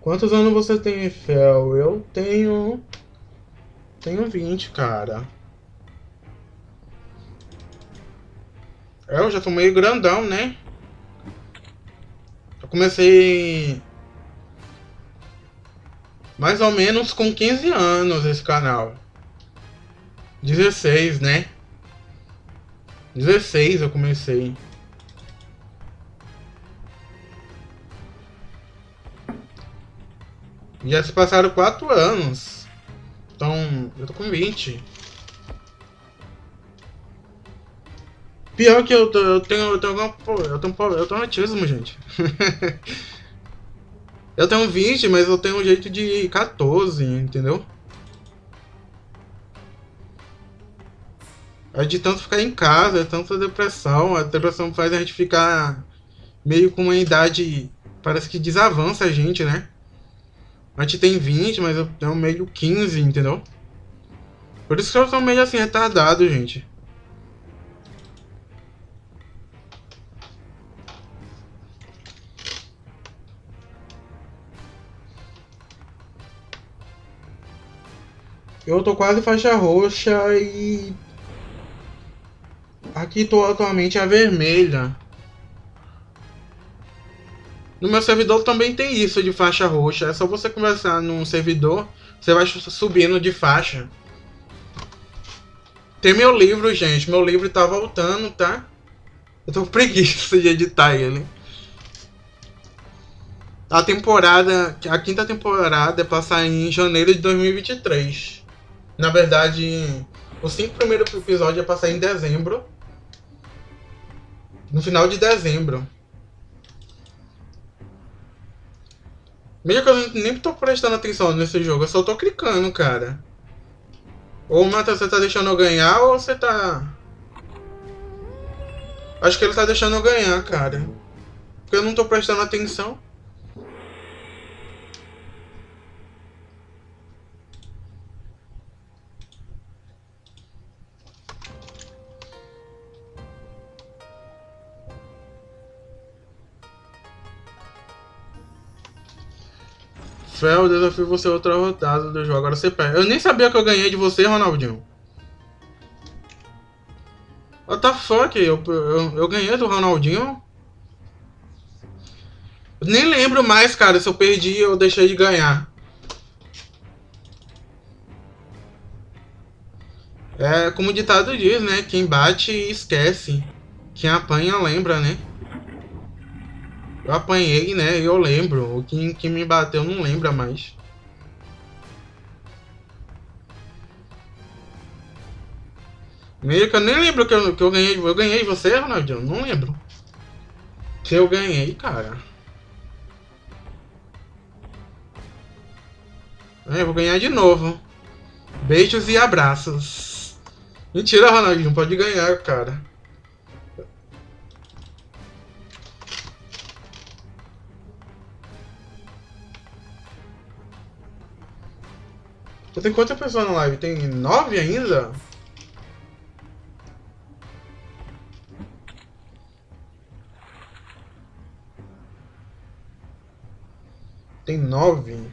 Quantos anos você tem, Fel? Eu tenho... Tenho 20, cara. É, eu já tô meio grandão, né? Eu comecei... Mais ou menos com 15 anos esse canal. 16, né? 16 eu comecei. Já se passaram 4 anos. Então, eu tô com 20. Pior que eu, tô, eu tenho. Eu tenho, eu tenho, eu tenho autismo, gente. eu tenho 20, mas eu tenho um jeito de 14, entendeu? É de tanto ficar em casa, é tanta depressão. A depressão faz a gente ficar meio com uma idade. Parece que desavança a gente, né? A gente tem 20, mas eu tenho meio 15, entendeu? Por isso que eu sou meio assim retardado, gente. Eu tô quase faixa roxa e... Aqui tô atualmente a vermelha. No meu servidor também tem isso de faixa roxa. É só você conversar num servidor, você vai subindo de faixa. Tem meu livro, gente. Meu livro tá voltando, tá? Eu tô preguiça de editar ele. A temporada, a quinta temporada é pra sair em janeiro de 2023. Na verdade, os cinco primeiros episódios é pra sair em dezembro. No final de dezembro. Mesmo que eu nem tô prestando atenção nesse jogo, eu só tô clicando, cara. Ou o Mata, você tá deixando eu ganhar ou você tá... Acho que ele tá deixando eu ganhar, cara. Porque eu não tô prestando atenção. Fel, desafio você outra rodada do jogo. Agora você perde. Eu nem sabia que eu ganhei de você, Ronaldinho. What the fuck? Eu, eu, eu ganhei do Ronaldinho? Nem lembro mais, cara, se eu perdi ou deixei de ganhar. É como o ditado diz, né? Quem bate esquece. Quem apanha lembra, né? Eu apanhei, né? Eu lembro. O que, que me bateu não lembra mais. Meio que eu nem lembro que eu, que eu ganhei. Eu ganhei você, Ronaldinho? Não lembro. Se eu ganhei, cara. É, eu vou ganhar de novo. Beijos e abraços. Mentira, Ronaldinho. Pode ganhar, cara. Tem quantas pessoas na live? Tem nove ainda? Tem nove.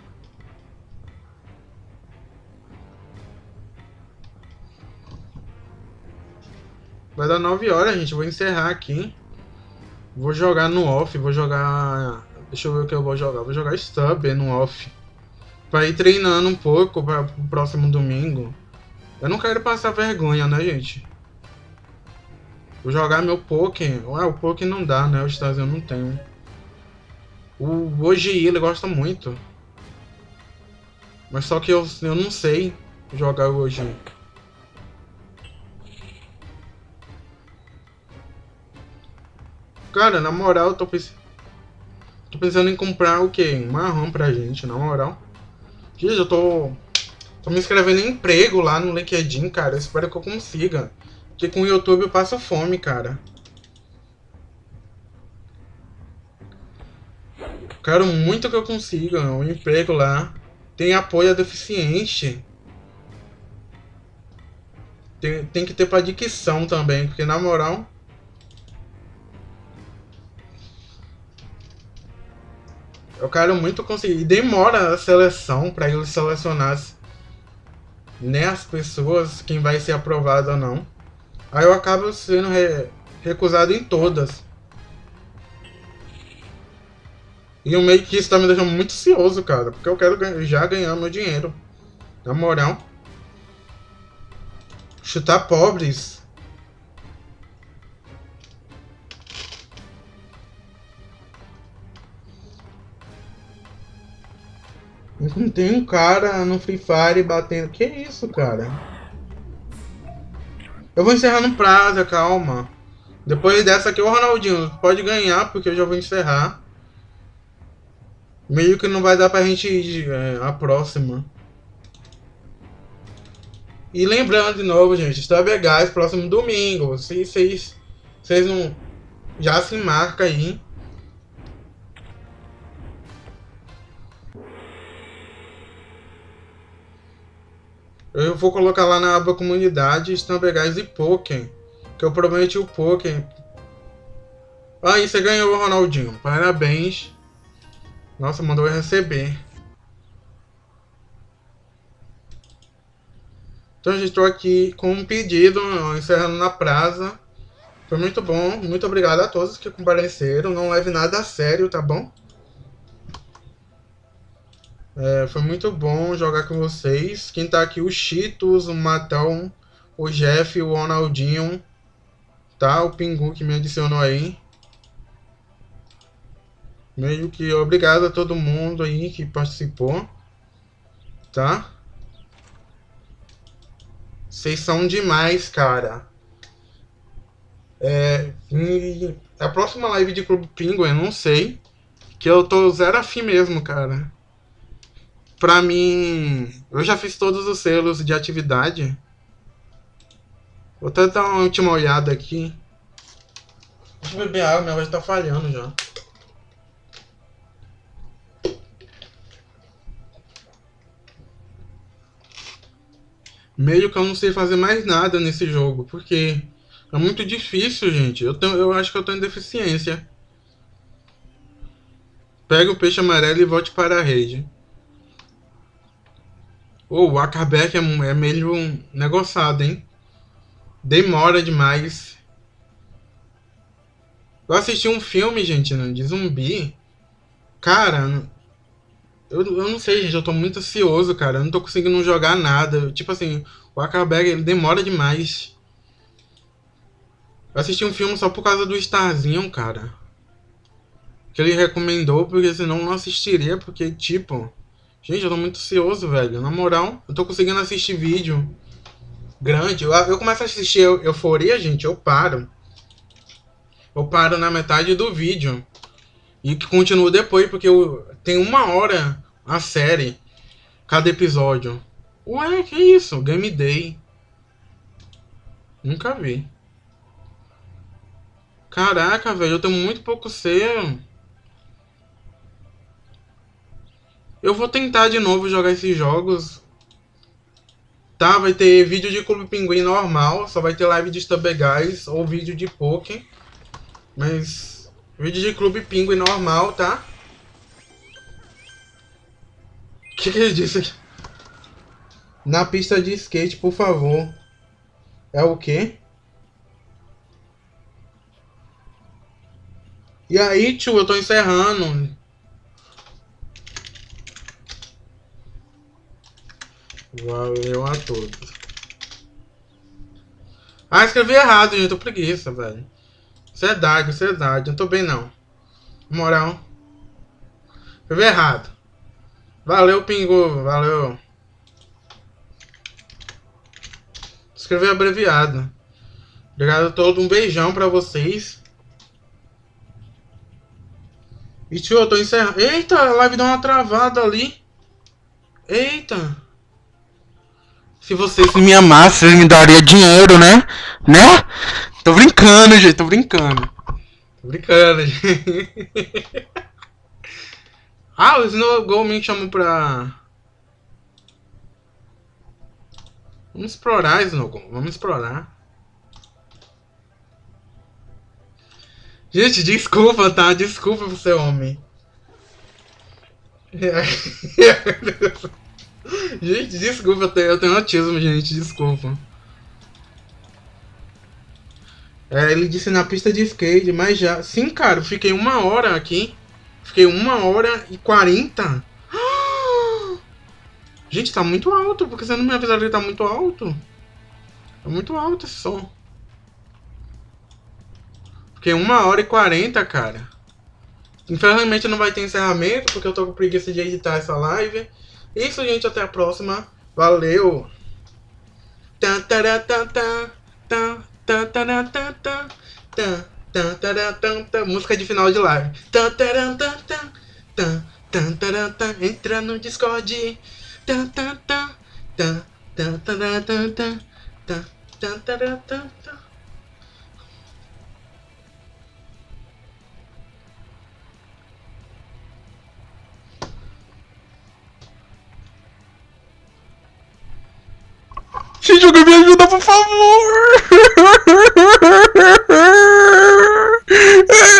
Vai dar nove horas, gente. Vou encerrar aqui. Vou jogar no off. Vou jogar... Deixa eu ver o que eu vou jogar. Vou jogar Stub no off. Pra ir treinando um pouco para o próximo domingo. Eu não quero passar vergonha, né, gente? Vou jogar meu Poké. Ué, o Poké não dá, né? O Stars eu não tenho. O Oji, ele gosta muito. Mas só que eu, eu não sei jogar o Oji. Cara, na moral, eu tô pensando... Tô pensando em comprar o quê? Um marrom pra gente, na moral. Gente, eu tô... Tô me inscrevendo em emprego lá no LinkedIn, cara. Espero que eu consiga. Porque com o YouTube eu passo fome, cara. Quero muito que eu consiga um emprego lá. Tem apoio a deficiente. Tem, tem que ter pra dicção também, porque na moral... Eu quero muito conseguir. E demora a seleção para eles selecionar né, as pessoas, quem vai ser aprovado ou não. Aí eu acabo sendo re recusado em todas. E o meio que isso tá me deixando muito ansioso, cara. Porque eu quero já ganhar meu dinheiro. Na moral. Chutar pobres. Tem um cara no Free Fire batendo. Que isso, cara? Eu vou encerrar no prazo, calma. Depois dessa aqui, o Ronaldinho pode ganhar, porque eu já vou encerrar. Meio que não vai dar pra gente ir é, a próxima. E lembrando de novo, gente, está Gás próximo domingo. Se vocês, vocês não. Já se marca aí. Eu vou colocar lá na aba comunidade Stambergais e Pokémon. Que eu prometi o Pokémon. Aí, você ganhou, Ronaldinho. Parabéns. Nossa, mandou eu receber. Então, gente, estou aqui com um pedido, encerrando na praça. Foi muito bom. Muito obrigado a todos que compareceram. Não leve nada a sério, tá bom? É, foi muito bom jogar com vocês. Quem tá aqui, o Cheetos, o Matão, o Jeff, o Ronaldinho, tá? O Pingu que me adicionou aí. Meio que obrigado a todo mundo aí que participou, tá? Vocês são demais, cara. É, a próxima live de Clube Pingu, eu não sei. Que eu tô zero afim mesmo, cara pra mim, eu já fiz todos os selos de atividade. Vou até dar uma última olhada aqui. Deixa eu beber água, minha voz tá falhando já. Meio que eu não sei fazer mais nada nesse jogo, porque é muito difícil, gente. Eu, tenho, eu acho que eu tenho deficiência. Pega o peixe amarelo e volte para a rede. Oh, o Acarbeck é, é meio negociado, hein? Demora demais. Eu assisti um filme, gente, né, de zumbi. Cara, eu, eu não sei, gente. Eu tô muito ansioso, cara. Eu não tô conseguindo jogar nada. Tipo assim, o Acarbeck ele demora demais. Eu assisti um filme só por causa do Starzinho, cara. Que ele recomendou, porque senão eu não assistiria, porque, tipo... Gente, eu tô muito ansioso, velho. Na moral, eu tô conseguindo assistir vídeo grande. Eu, eu começo a assistir Euforia, gente, eu paro. Eu paro na metade do vídeo. E que continuo depois, porque eu, tem uma hora a série. Cada episódio. Ué, que isso? Game Day. Nunca vi. Caraca, velho, eu tenho muito pouco ser. Eu vou tentar de novo jogar esses jogos. Tá, vai ter vídeo de Clube Pinguim normal, só vai ter live de Guys ou vídeo de Poké. Mas vídeo de Clube Pinguim normal, tá? O que, que ele disse aqui? Na pista de skate, por favor. É o quê? E aí, tio, eu tô encerrando. Valeu a todos. Ah, escrevi errado, gente. Tô preguiça, velho. Verdade, verdade. Não tô bem, não. Moral. Escrevi errado. Valeu, Pingu. Valeu. Escrevi abreviado. Obrigado a todos. Um beijão pra vocês. E tio, eu tô encerrando. Eita, a live deu uma travada ali. Eita. Se vocês me amassem, vocês me daria dinheiro, né? Né? Tô brincando, gente, tô brincando. Tô brincando, gente. ah, o Snow Go me chamou pra. Vamos explorar, Snow Go. Vamos explorar. Gente, desculpa, tá? Desculpa por ser homem. gente, desculpa, eu tenho, eu autismo, gente, desculpa. É, ele disse na pista de skate, mas já. Sim, cara, fiquei uma hora aqui. Fiquei uma hora e quarenta. Gente, tá muito alto. Porque você não me avisaram que tá muito alto? Tá muito alto esse som. Fiquei uma hora e quarenta, cara. Infelizmente não vai ter encerramento, porque eu tô com preguiça de editar essa live. Isso, gente, até a próxima. Valeu! Música de final de live. Entra no Discord. Gente, alguém me ajuda, por favor!